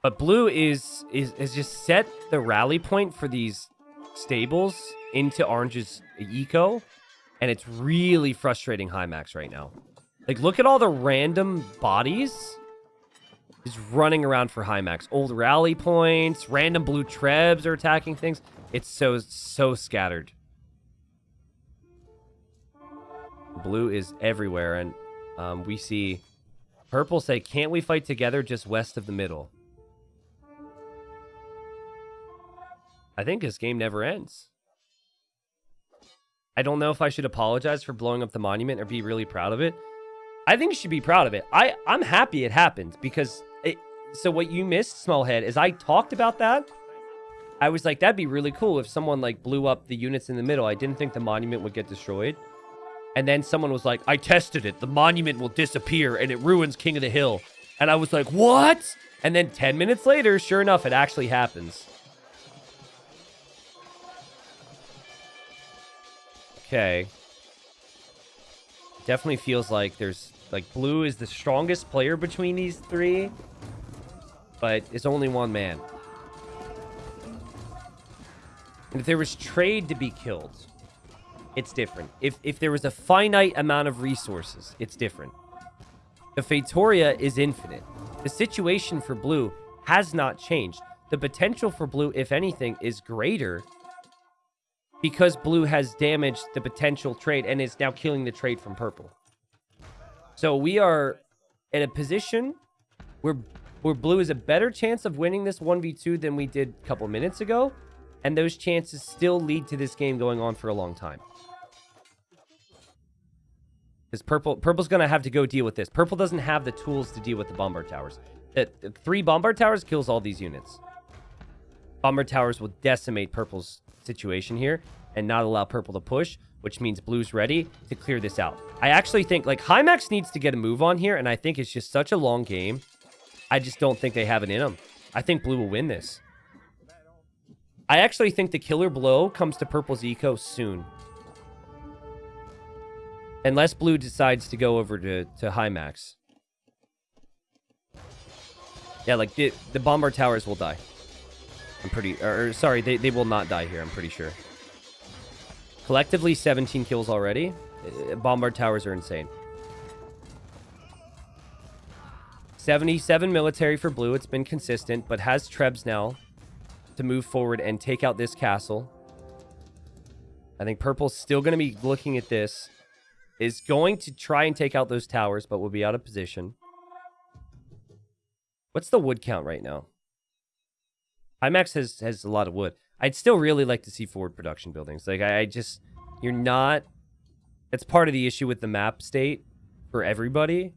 But blue is is is just set the rally point for these stables into orange's eco And it's really frustrating Hymax right now. Like, look at all the random bodies is running around for Hymax. Old rally points, random blue trebs are attacking things. It's so, so scattered. Blue is everywhere, and um, we see purple say, can't we fight together just west of the middle? I think this game never ends. I don't know if I should apologize for blowing up the monument or be really proud of it. I think you should be proud of it. I, I'm happy it happened because it, so what you missed, Smallhead, is I talked about that. I was like, that'd be really cool if someone like blew up the units in the middle. I didn't think the monument would get destroyed. And then someone was like, I tested it. The monument will disappear and it ruins King of the Hill. And I was like, what? And then 10 minutes later, sure enough, it actually happens. Okay. Definitely feels like there's like blue is the strongest player between these three, but it's only one man. And if there was trade to be killed, it's different. If if there was a finite amount of resources, it's different. The Feitoria is infinite. The situation for blue has not changed. The potential for blue, if anything, is greater because blue has damaged the potential trade and is now killing the trade from purple. So we are in a position where, where blue has a better chance of winning this 1v2 than we did a couple minutes ago. And those chances still lead to this game going on for a long time. Because purple, purple's going to have to go deal with this. Purple doesn't have the tools to deal with the bombard towers. Three bombard towers kills all these units. Bombard towers will decimate purple's situation here and not allow purple to push which means blue's ready to clear this out. I actually think, like, Hymax needs to get a move on here, and I think it's just such a long game. I just don't think they have it in them. I think blue will win this. I actually think the killer blow comes to purple's eco soon. Unless blue decides to go over to, to Hymax. Yeah, like, the, the Bombard Towers will die. I'm pretty... Or, or sorry, they, they will not die here, I'm pretty sure. Collectively, 17 kills already. Uh, bombard towers are insane. 77 military for blue. It's been consistent, but has Trebs now to move forward and take out this castle. I think purple's still going to be looking at this. Is going to try and take out those towers, but will be out of position. What's the wood count right now? Hymax has, has a lot of wood. I'd still really like to see forward production buildings. Like, I, I just... You're not... It's part of the issue with the map state for everybody.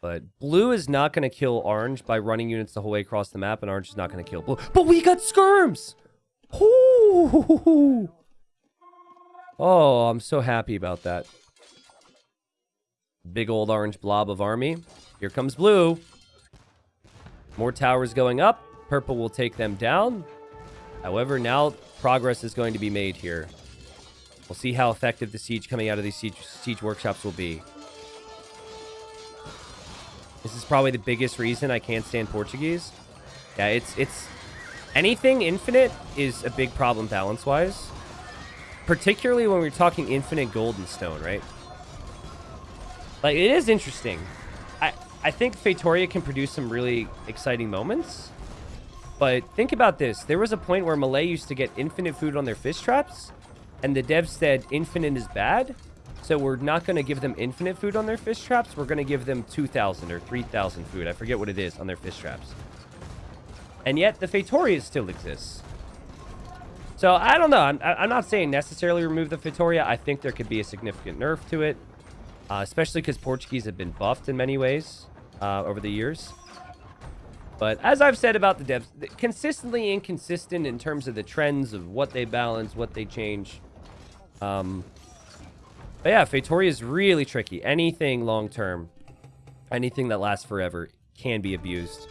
But blue is not going to kill orange by running units the whole way across the map, and orange is not going to kill blue. But we got skirms! Ooh. Oh, I'm so happy about that. Big old orange blob of army. Here comes blue. More towers going up. Purple will take them down. However, now progress is going to be made here. We'll see how effective the siege coming out of these siege, siege workshops will be. This is probably the biggest reason I can't stand Portuguese. Yeah, it's it's anything infinite is a big problem balance-wise. Particularly when we're talking infinite gold and stone, right? Like, it is interesting. I, I think Feitoria can produce some really exciting moments. But think about this. There was a point where Malay used to get infinite food on their fish traps, and the devs said infinite is bad. So we're not going to give them infinite food on their fish traps. We're going to give them 2,000 or 3,000 food. I forget what it is on their fish traps. And yet the Feitoria still exists. So I don't know. I'm, I'm not saying necessarily remove the Feitoria. I think there could be a significant nerf to it. Uh, especially because Portuguese have been buffed in many ways uh, over the years. But as I've said about the devs, consistently inconsistent in terms of the trends of what they balance, what they change. Um, but yeah, Feitoria is really tricky. Anything long-term, anything that lasts forever can be abused.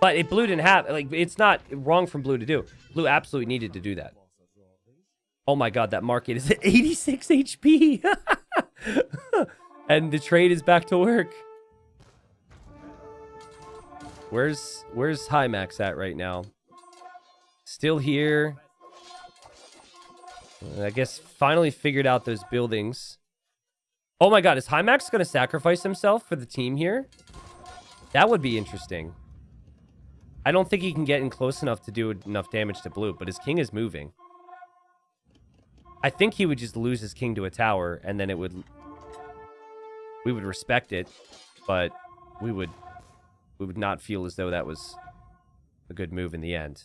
But it Blue didn't have, like, it's not wrong from Blue to do. Blue absolutely needed to do that. Oh my god, that market is at 86 HP! and the trade is back to work. Where's where's Hymax at right now? Still here. I guess finally figured out those buildings. Oh my god, is Hymax going to sacrifice himself for the team here? That would be interesting. I don't think he can get in close enough to do enough damage to blue, but his king is moving. I think he would just lose his king to a tower, and then it would... We would respect it, but we would... We would not feel as though that was a good move in the end.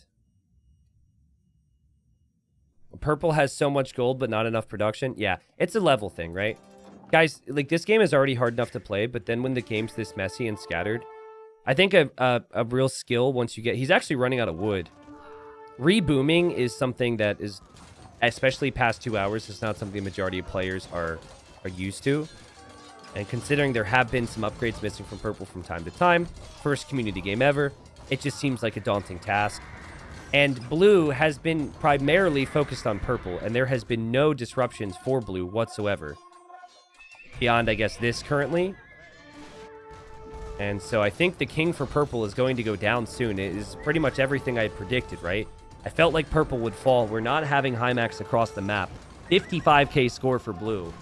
Purple has so much gold, but not enough production. Yeah, it's a level thing, right? Guys, like, this game is already hard enough to play, but then when the game's this messy and scattered, I think a, a, a real skill once you get... He's actually running out of wood. Rebooming is something that is, especially past two hours, it's not something the majority of players are, are used to. And considering there have been some upgrades missing from Purple from time to time, first community game ever, it just seems like a daunting task. And Blue has been primarily focused on Purple, and there has been no disruptions for Blue whatsoever. Beyond, I guess, this currently. And so I think the king for Purple is going to go down soon. It is pretty much everything I predicted, right? I felt like Purple would fall. We're not having Hymax across the map. 55k score for Blue.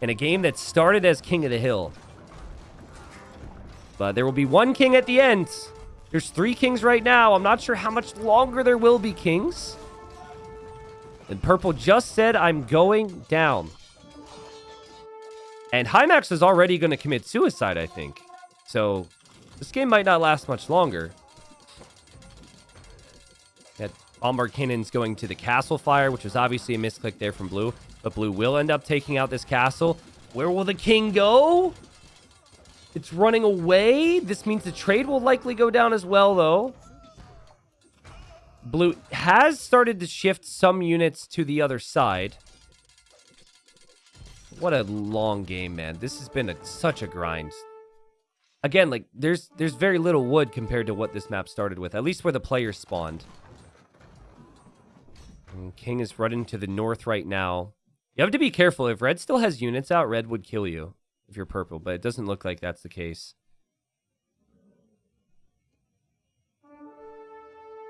In a game that started as King of the Hill. But there will be one king at the end. There's three kings right now. I'm not sure how much longer there will be kings. And Purple just said, I'm going down. And Hymax is already going to commit suicide, I think. So this game might not last much longer. That Bombard Cannon's going to the Castle Fire, which was obviously a misclick there from Blue. But Blue will end up taking out this castle. Where will the king go? It's running away. This means the trade will likely go down as well, though. Blue has started to shift some units to the other side. What a long game, man. This has been a, such a grind. Again, like, there's there's very little wood compared to what this map started with. At least where the players spawned. And King is running to the north right now. You have to be careful. If Red still has units out, Red would kill you if you're purple, but it doesn't look like that's the case.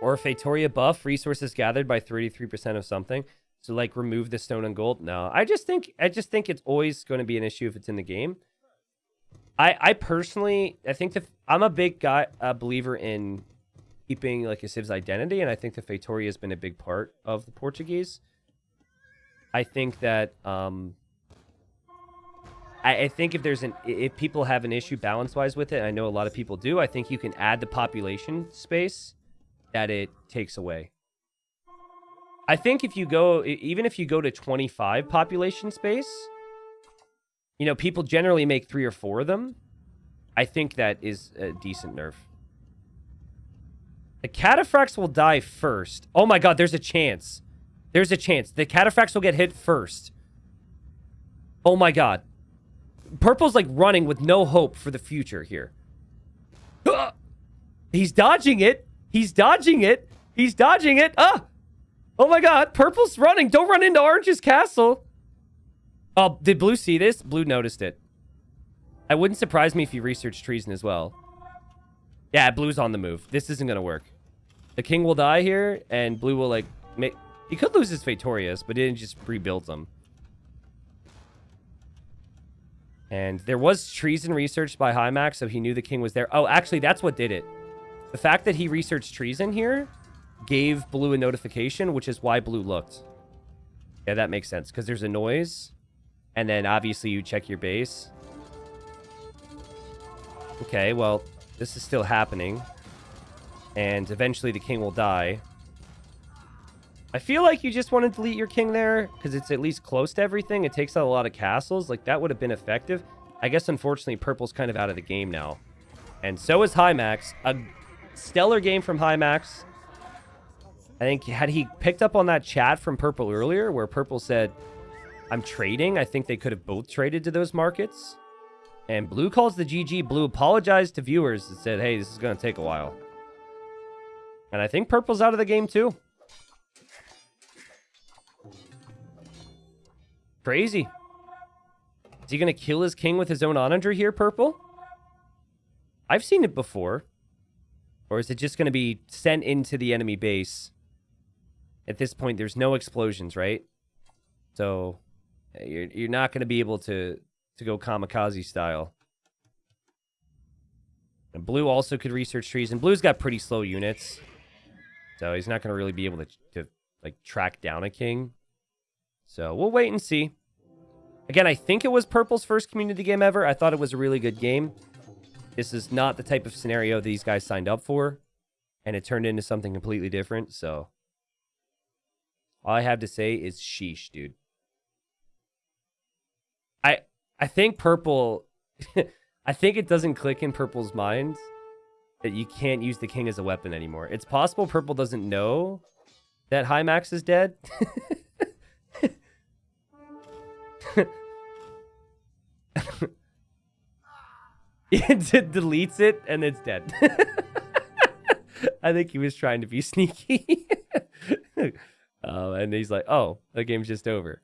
Or a Feitoria buff, resources gathered by 33% of something. So like remove the stone and gold. No, I just think I just think it's always going to be an issue if it's in the game. I I personally I think that I'm a big guy a believer in keeping like a civ's identity, and I think the Feitoria has been a big part of the Portuguese. I think that um, I, I think if there's an if people have an issue balance wise with it, I know a lot of people do. I think you can add the population space that it takes away. I think if you go, even if you go to 25 population space, you know, people generally make three or four of them. I think that is a decent nerf. The cataphracts will die first. Oh my god, there's a chance. There's a chance. The cataphracts will get hit first. Oh my god. Purple's like running with no hope for the future here. He's dodging it. He's dodging it. He's dodging it. Ah! Oh my god, Purple's running. Don't run into Orange's castle. Oh, did Blue see this? Blue noticed it. I wouldn't surprise me if he researched treason as well. Yeah, Blue's on the move. This isn't going to work. The king will die here, and Blue will, like, make... He could lose his Feitorias, but didn't just rebuild them. And there was treason researched by Hymax, so he knew the king was there. Oh, actually, that's what did it. The fact that he researched treason here gave Blue a notification, which is why Blue looked. Yeah, that makes sense, because there's a noise. And then, obviously, you check your base. Okay, well, this is still happening. And eventually the king will die. I feel like you just want to delete your king there because it's at least close to everything. It takes out a lot of castles. Like, that would have been effective. I guess, unfortunately, purple's kind of out of the game now. And so is Hymax. A stellar game from Hymax. I think had he picked up on that chat from Purple earlier where Purple said, I'm trading, I think they could have both traded to those markets. And Blue calls the GG. Blue apologized to viewers and said, hey, this is going to take a while. And I think Purple's out of the game too. Crazy. Is he going to kill his king with his own onager here, Purple? I've seen it before. Or is it just going to be sent into the enemy base at this point, there's no explosions, right? So eh, you're you're not going to be able to to go kamikaze style. And blue also could research trees, and blue's got pretty slow units, so he's not going to really be able to to like track down a king. So we'll wait and see. Again, I think it was purple's first community game ever. I thought it was a really good game. This is not the type of scenario these guys signed up for, and it turned into something completely different. So all I have to say is sheesh, dude. I I think purple I think it doesn't click in purple's mind that you can't use the king as a weapon anymore. It's possible purple doesn't know that Hymax is dead. it deletes it and it's dead. I think he was trying to be sneaky. uh, and he's like, oh, the game's just over.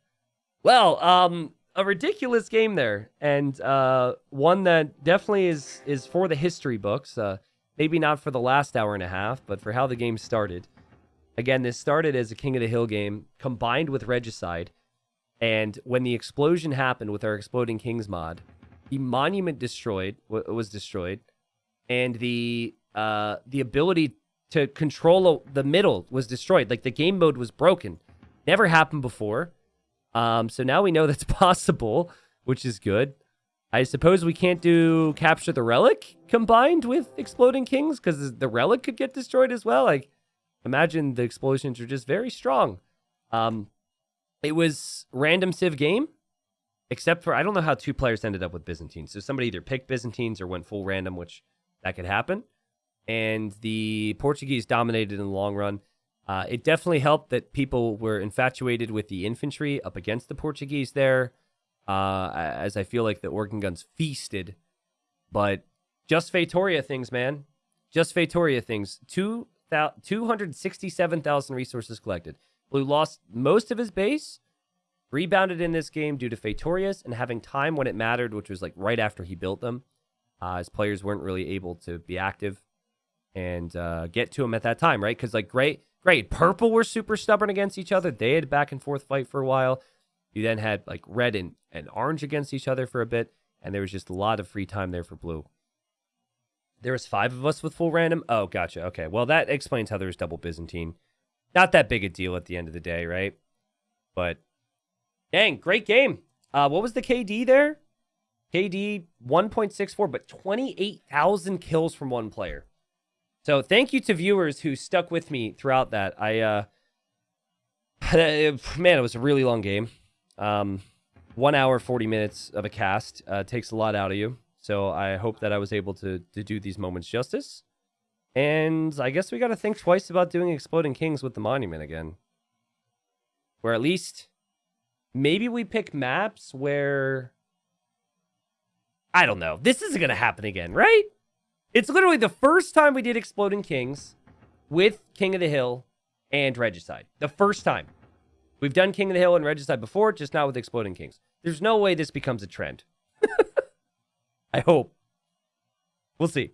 Well, um, a ridiculous game there, and uh, one that definitely is is for the history books. Uh, maybe not for the last hour and a half, but for how the game started. Again, this started as a King of the Hill game combined with Regicide, and when the explosion happened with our Exploding Kings mod, the monument destroyed was destroyed, and the uh, the ability to control the middle was destroyed. Like the game mode was broken. Never happened before. Um, so now we know that's possible, which is good. I suppose we can't do capture the relic combined with exploding kings because the relic could get destroyed as well. Like, imagine the explosions are just very strong. Um, it was random civ game, except for I don't know how two players ended up with Byzantines. So somebody either picked Byzantines or went full random, which that could happen. And the Portuguese dominated in the long run. Uh, it definitely helped that people were infatuated with the infantry up against the Portuguese there, uh, as I feel like the organ guns feasted. But just Feitoria things, man. Just Feitoria things. Two 267,000 resources collected. Blue lost most of his base, rebounded in this game due to Feitorias and having time when it mattered, which was like right after he built them. Uh, his players weren't really able to be active and uh, get to him at that time, right? Because like great Great. Purple were super stubborn against each other. They had back and forth fight for a while. You then had like red and, and orange against each other for a bit, and there was just a lot of free time there for blue. There was five of us with full random. Oh, gotcha. Okay. Well, that explains how there was double Byzantine. Not that big a deal at the end of the day, right? But dang, great game. Uh, what was the KD there? KD 1.64, but 28,000 kills from one player. So thank you to viewers who stuck with me throughout that. I, uh, man, it was a really long game. Um, one hour, 40 minutes of a cast uh, takes a lot out of you. So I hope that I was able to, to do these moments justice. And I guess we got to think twice about doing Exploding Kings with the Monument again. Or at least maybe we pick maps where... I don't know. This isn't going to happen again, right? It's literally the first time we did Exploding Kings with King of the Hill and Regicide. The first time. We've done King of the Hill and Regicide before, just not with Exploding Kings. There's no way this becomes a trend. I hope. We'll see.